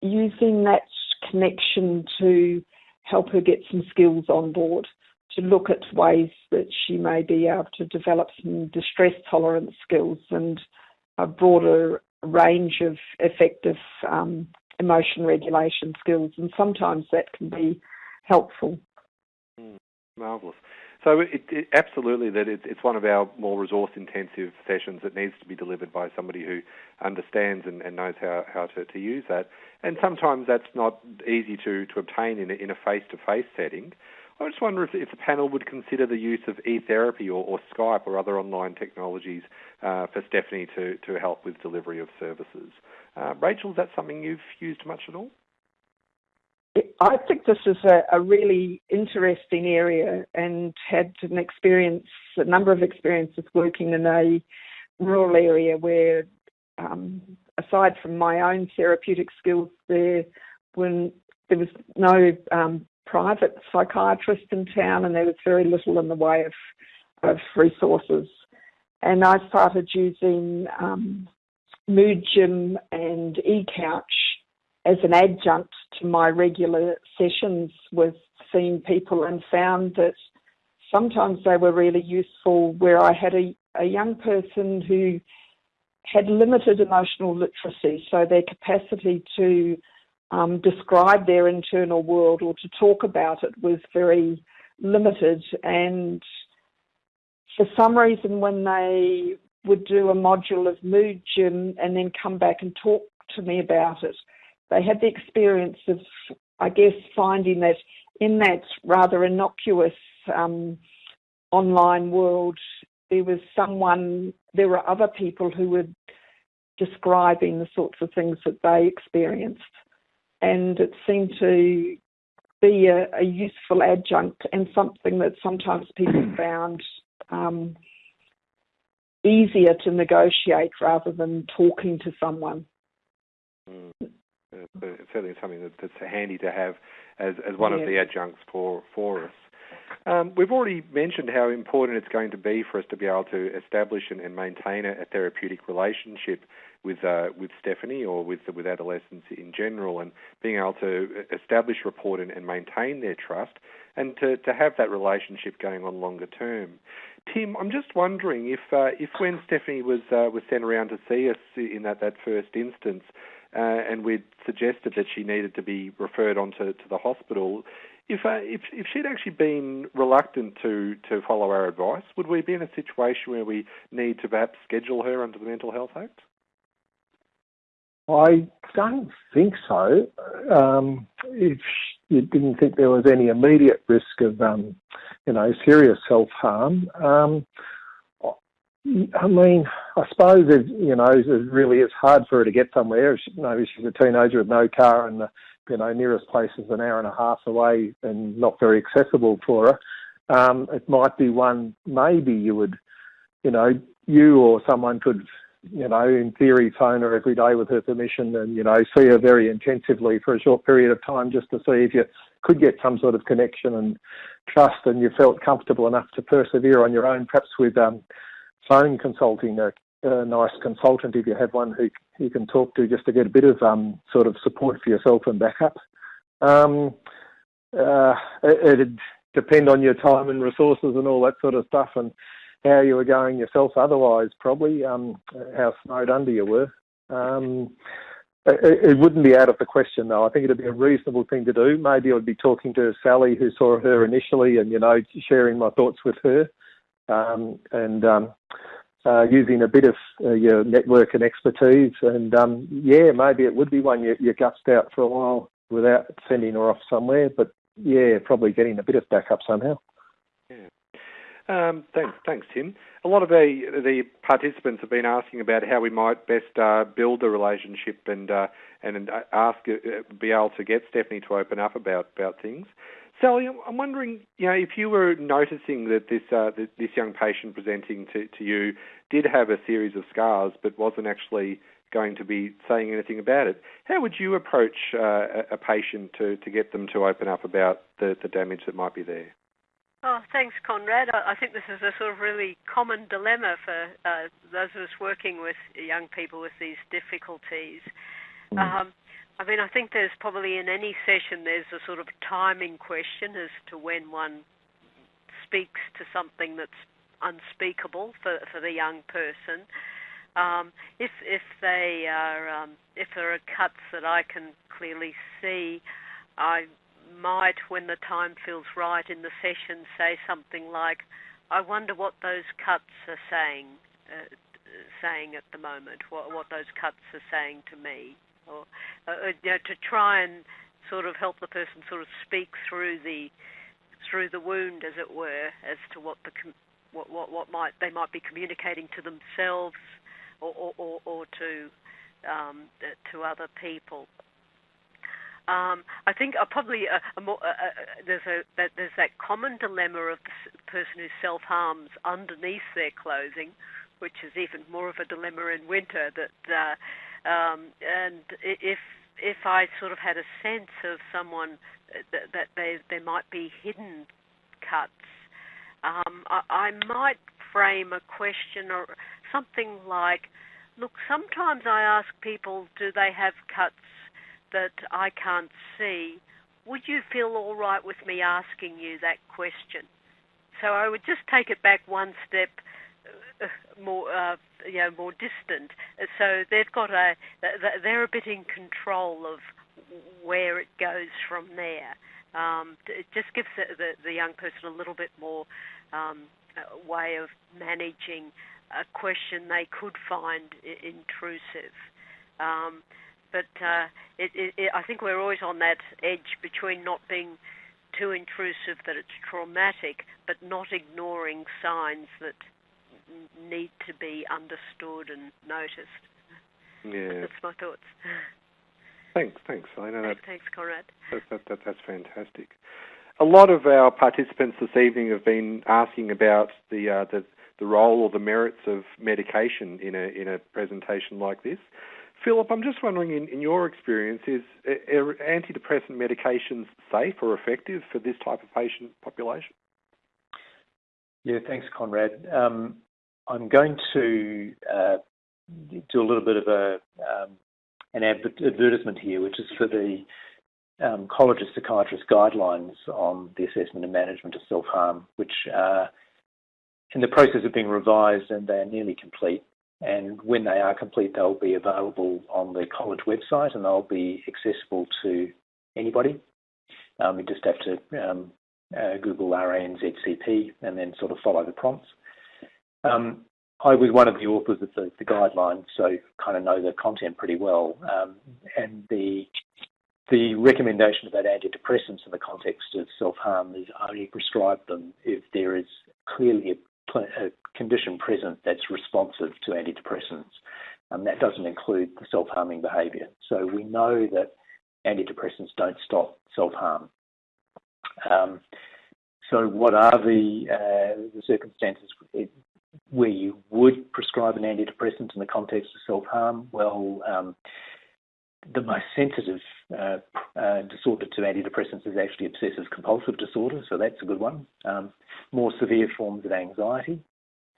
using that connection to help her get some skills on board, to look at ways that she may be able to develop some distress tolerance skills and a broader range of effective um, emotion regulation skills. And sometimes that can be helpful. Mm, marvellous. So it, it, absolutely that it, it's one of our more resource-intensive sessions that needs to be delivered by somebody who understands and, and knows how, how to, to, use that. And sometimes that's not easy to, to obtain in a, in a face-to-face setting. I just wonder if, if the panel would consider the use of e-therapy or, or Skype or other online technologies uh, for Stephanie to, to help with delivery of services. Uh, Rachel, is that something you've used much at all? I think this is a, a, really interesting area and had an experience, a number of experiences working in a rural area where, um, aside from my own therapeutic skills, there when there was no um, private psychiatrist in town and there was very little in the way of, of resources. And I started using um, Mood Gym and eCouch as an adjunct to my regular sessions with seeing people and found that sometimes they were really useful where I had a, a young person who had limited emotional literacy, so their capacity to um, describe their internal world or to talk about it was very limited. And for some reason, when they would do a module of Mood Gym and then come back and talk to me about it, they had the experience of, I guess, finding that in that rather innocuous um, online world, there was someone, there were other people who were describing the sorts of things that they experienced. And it seemed to be a, a useful adjunct and something that sometimes people found um, easier to negotiate rather than talking to someone. Mm. It's certainly something that, that's handy to have as, as one yeah. of the adjuncts for, for us. Um, we've already mentioned how important it's going to be for us to be able to establish and, and maintain a, a, therapeutic relationship with uh, with Stephanie or with with adolescents in general, and being able to establish rapport and, and maintain their trust, and to, to have that relationship going on longer term. Tim, I'm just wondering if uh, if when Stephanie was uh, was sent around to see us in that, that first instance, uh, and we'd suggested that she needed to be referred on to, to the hospital, if, uh, if if she'd actually been reluctant to, to follow our advice, would we be in a situation where we need to perhaps schedule her under the Mental Health Act? I don't think so. Um, if you didn't think there was any immediate risk of, um, you know, serious self harm, um, I mean, I suppose it, you know it really is hard for her to get somewhere. She, you know, she's a teenager with no car, and the you know nearest place is an hour and a half away and not very accessible for her. Um, it might be one maybe you would, you know, you or someone could you know, in theory, phone her every day with her permission and, you know, see her very intensively for a short period of time just to see if you could get some sort of connection and trust and you felt comfortable enough to persevere on your own, perhaps with um, phone consulting, a, a, nice consultant if you have one who you can talk to just to get a bit of um, sort of support for yourself and backup. Um, uh, it, it'd depend on your time and resources and all that sort of stuff and how you were going yourself otherwise, probably, um, how snowed under you were. Um, it, it, wouldn't be out of the question, though. I think it'd be a reasonable thing to do. Maybe I'd be talking to Sally, who saw her initially, and, you know, sharing my thoughts with her um, and um, uh, using a bit of uh, your network and expertise. And, um, yeah, maybe it would be one you, you gutsed out for a while without sending her off somewhere. But, yeah, probably getting a bit of backup somehow. Um, thanks, thanks, Tim. A lot of the the participants have been asking about how we might best uh, build a relationship and uh, and ask uh, be able to get Stephanie to open up about about things. Sally, I'm wondering, you know, if you were noticing that this uh, this young patient presenting to, to you did have a series of scars, but wasn't actually going to be saying anything about it, how would you approach uh, a patient to, to get them to open up about the, the damage that might be there? Oh, thanks, Conrad. I think this is a sort of really common dilemma for uh, those of us working with young people with these difficulties. Mm. Um, I mean, I think there's probably in any session there's a sort of timing question as to when one speaks to something that's unspeakable for for the young person. Um, if if they are um, if there are cuts that I can clearly see, I might, when the time feels right in the session, say something like, "I wonder what those cuts are saying, uh, saying at the moment. What what those cuts are saying to me, or uh, uh, you know, to try and sort of help the person sort of speak through the through the wound, as it were, as to what the what what, what might they might be communicating to themselves or or, or, or to um, to other people. Um, I think uh, probably a, a more, uh, uh, there's a that, there's that common dilemma of the person who self harms underneath their clothing, which is even more of a dilemma in winter. That uh, um, and if if I sort of had a sense of someone that, that they there might be hidden cuts, um, I, I might frame a question or something like, look, sometimes I ask people, do they have cuts that I can't see, would you feel all right with me asking you that question? So I would just take it back one step more, uh, you know, more distant. So they've got a, they're a bit in control of where it goes from there. Um, it just gives the, the, the, young person a little bit more um, way of managing a question they could find intrusive. Um, but uh, it, it, it, I think we're always on that edge between not being too intrusive that it's traumatic, but not ignoring signs that need to be understood and noticed. Yeah, that's my thoughts. Thanks, thanks. I know that. Thanks, Conrad. That, that, that, that's fantastic. A lot of our participants this evening have been asking about the uh, the, the role or the merits of medication in a in a presentation like this. Philip, I'm just wondering, in, in your experience, is are antidepressant medications safe or effective for this type of patient population? Yeah, thanks, Conrad. Um, I'm going to uh, do a little bit of a um, an advertisement here, which is for the um, College of Psychiatrists guidelines on the assessment and management of self-harm, which are in the process of being revised and they are nearly complete. And when they are complete, they'll be available on the college website and they'll be accessible to anybody. Um, you just have to um, uh, Google RANZCP and then sort of follow the prompts. Um, I was one of the authors of the, the, guidelines, so kind of know the content pretty well. Um, and the the recommendation about antidepressants in the context of self-harm is only prescribe them if there is clearly a, a condition present that's responsive to antidepressants. And that doesn't include the self-harming behaviour. So we know that antidepressants don't stop self-harm. Um, so what are the, uh, the circumstances where you would prescribe an antidepressant in the context of self-harm? Well, um, the most sensitive uh, uh, disorder to antidepressants is actually obsessive compulsive disorder, so that's a good one. Um, more severe forms of anxiety.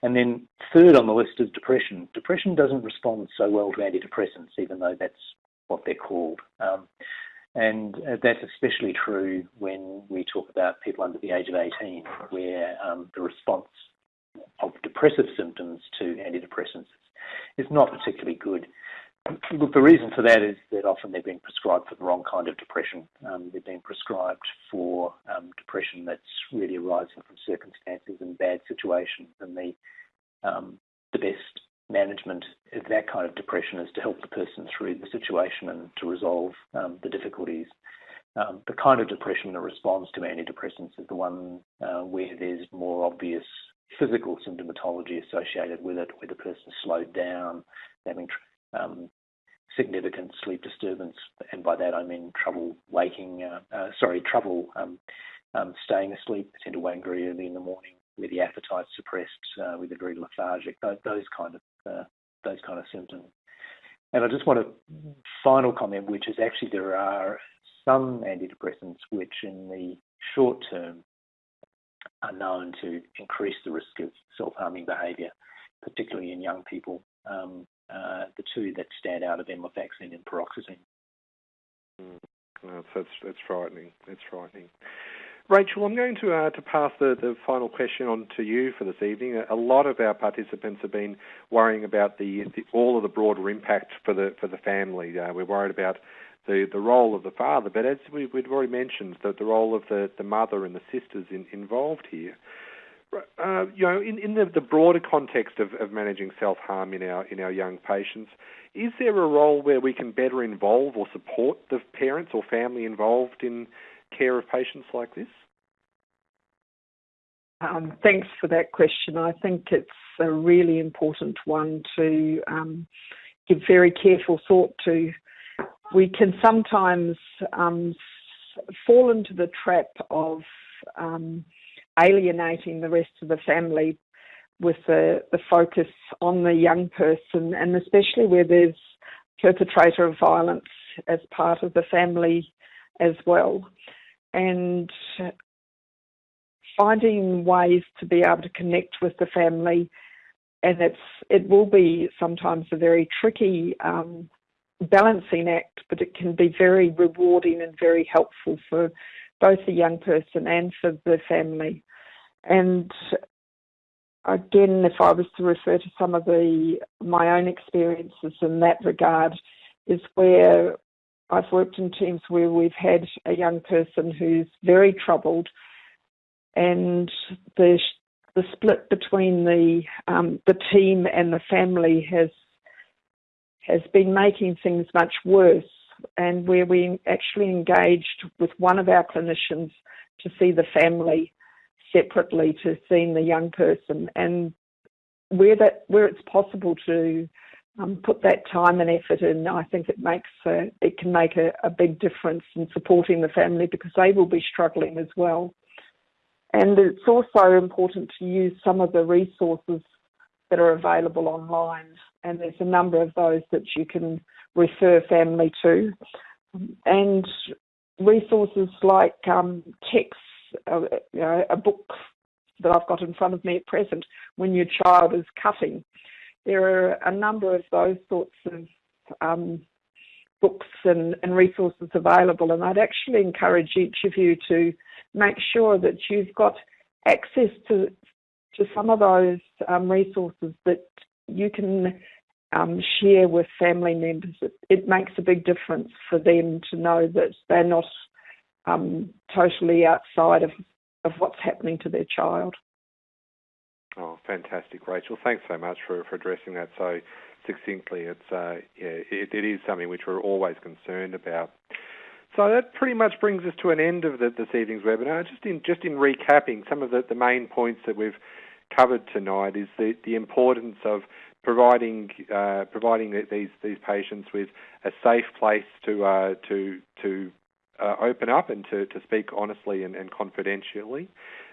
And then third on the list is depression. Depression doesn't respond so well to antidepressants, even though that's what they're called. Um, and uh, that's especially true when we talk about people under the age of 18, where um, the response of depressive symptoms to antidepressants is not particularly good. Look, the reason for that is that often they're being prescribed for the wrong kind of depression. Um, they're being prescribed for um, depression that's really arising from circumstances and bad situations, and the um, the best management of that kind of depression is to help the person through the situation and to resolve um, the difficulties. Um, the kind of depression that responds to antidepressants is the one uh, where there's more obvious physical symptomatology associated with it, where the person's slowed down, having um, significant sleep disturbance, and by that I mean trouble waking, uh, uh, sorry, trouble um, um, staying asleep, tend to wake very early in the morning, where the appetite suppressed, uh, with a very lethargic, those, those kind of uh, those kind of symptoms. And I just want a final comment, which is actually there are some antidepressants which, in the short term, are known to increase the risk of self-harming behaviour, particularly in young people. Um, uh, the two that stand out are venlafaxine and paroxetine. Mm, that's, that's, frightening. That's frightening. Rachel, I'm going to uh, to pass the, the final question on to you for this evening. A lot of our participants have been worrying about the, the all of the broader impact for the for the family. Uh, we're worried about the, the role of the father, but as we, would already mentioned, the, the role of the, the mother and the sisters in, involved here. Uh, you know, in, in the, the broader context of, of managing self harm in our in our young patients, is there a role where we can better involve or support the parents or family involved in care of patients like this? Um, thanks for that question. I think it's a really important one to um, give very careful thought to we can sometimes um, fall into the trap of um, alienating the rest of the family with the, the focus on the young person, and especially where there's perpetrator of violence as part of the family as well. And finding ways to be able to connect with the family, and it's it will be sometimes a very tricky um, balancing act, but it can be very rewarding and very helpful for both the young person and for the family. And again, if I was to refer to some of the my own experiences in that regard, is where I've worked in teams where we've had a young person who's very troubled, and the the split between the um, the team and the family has has been making things much worse, and where we actually engaged with one of our clinicians to see the family separately to seeing the young person, and where that where it's possible to um, put that time and effort in, I think it makes a, it can make a, a big difference in supporting the family because they will be struggling as well. And it's also important to use some of the resources that are available online, and there's a number of those that you can refer family to, and resources like um, texts, uh, you know, a book that I've got in front of me at present, when your child is cutting. There are a number of those sorts of um, books and, and, resources available, and I'd actually encourage each of you to make sure that you've got access to to some of those um, resources that you can um, share with family members. It, it, makes a big difference for them to know that they're not um, totally outside of, of what's happening to their child. Oh, fantastic, Rachel. Thanks so much for, for addressing that so succinctly. It's uh, yeah, it, it is something which we're always concerned about. So that pretty much brings us to an end of the, this evening's webinar. Just in just in recapping some of the, the main points that we've covered tonight is the, the importance of providing uh, providing these these patients with a safe place to uh, to to uh, open up and to, to speak honestly and, and confidentially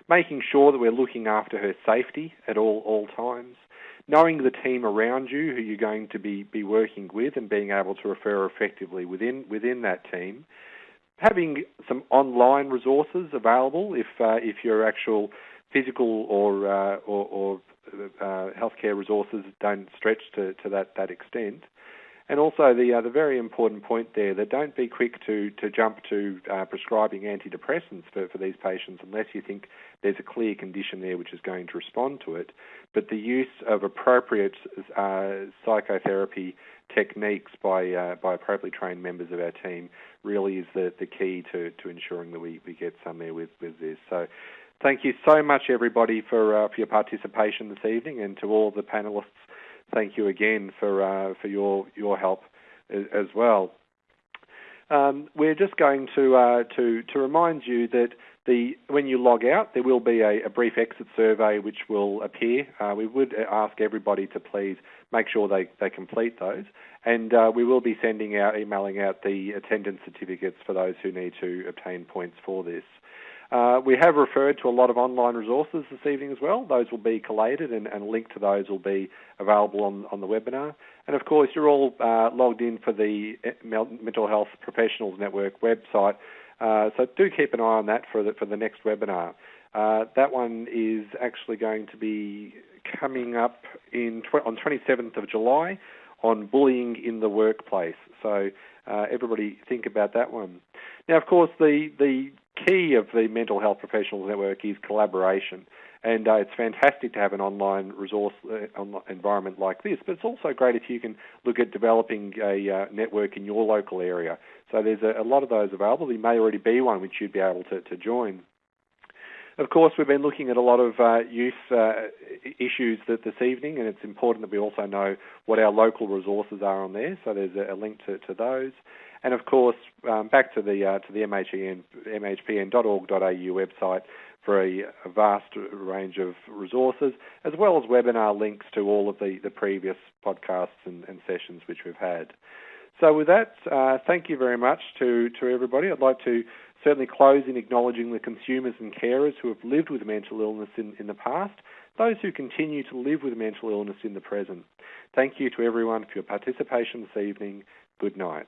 making sure that we're looking after her safety at all, all times, knowing the team around you who you're going to be, be working with and being able to refer effectively within, within that team, having some online resources available if, uh, if your actual physical or, uh, or, or uh, healthcare resources don't stretch to, to that, that extent. And also the uh, the very important point there that don't be quick to to jump to uh, prescribing antidepressants for, for these patients unless you think there's a clear condition there which is going to respond to it. But the use of appropriate uh, psychotherapy techniques by uh, by appropriately trained members of our team really is the, the key to, to ensuring that we, we get somewhere with, with this. So thank you so much everybody for uh, for your participation this evening and to all the panelists thank you again for uh, for your your help as, as well. Um, we're just going to uh, to to remind you that the when you log out, there will be a, a brief exit survey which will appear. Uh, we would ask everybody to please make sure they, they complete those, and uh, we will be sending out, emailing out the attendance certificates for those who need to obtain points for this. Uh, we have referred to a lot of online resources this evening as well. Those will be collated and, and linked to those will be available on, on the webinar. And of course, you're all uh, logged in for the eh, Mental Health Professionals Network website. Uh, so do keep an eye on that for the, for the next webinar. Uh, that one is actually going to be coming up in tw- on 27th of July on bullying in the workplace. So uh, everybody think about that one. Now, of course, the the key of the Mental Health Professionals Network is collaboration. And uh, it's fantastic to have an online resource uh, environment like this, but it's also great if you can look at developing a uh, network in your local area. So there's a, a, lot of those available. There may already be one which you'd be able to, to join. Of course, we've been looking at a lot of uh, youth uh, issues that this evening, and it's important that we also know what our local resources are on there. So there's a, link to, to those. And of course, um, back to the uh, to the MHPN, mhpn.org.au website for a, vast range of resources, as well as webinar links to all of the, the previous podcasts and, and sessions which we've had. So, with that, uh, thank you very much to, to everybody. I'd like to certainly close in acknowledging the consumers and carers who have lived with mental illness in, in the past, those who continue to live with mental illness in the present. Thank you to everyone for your participation this evening. Good night.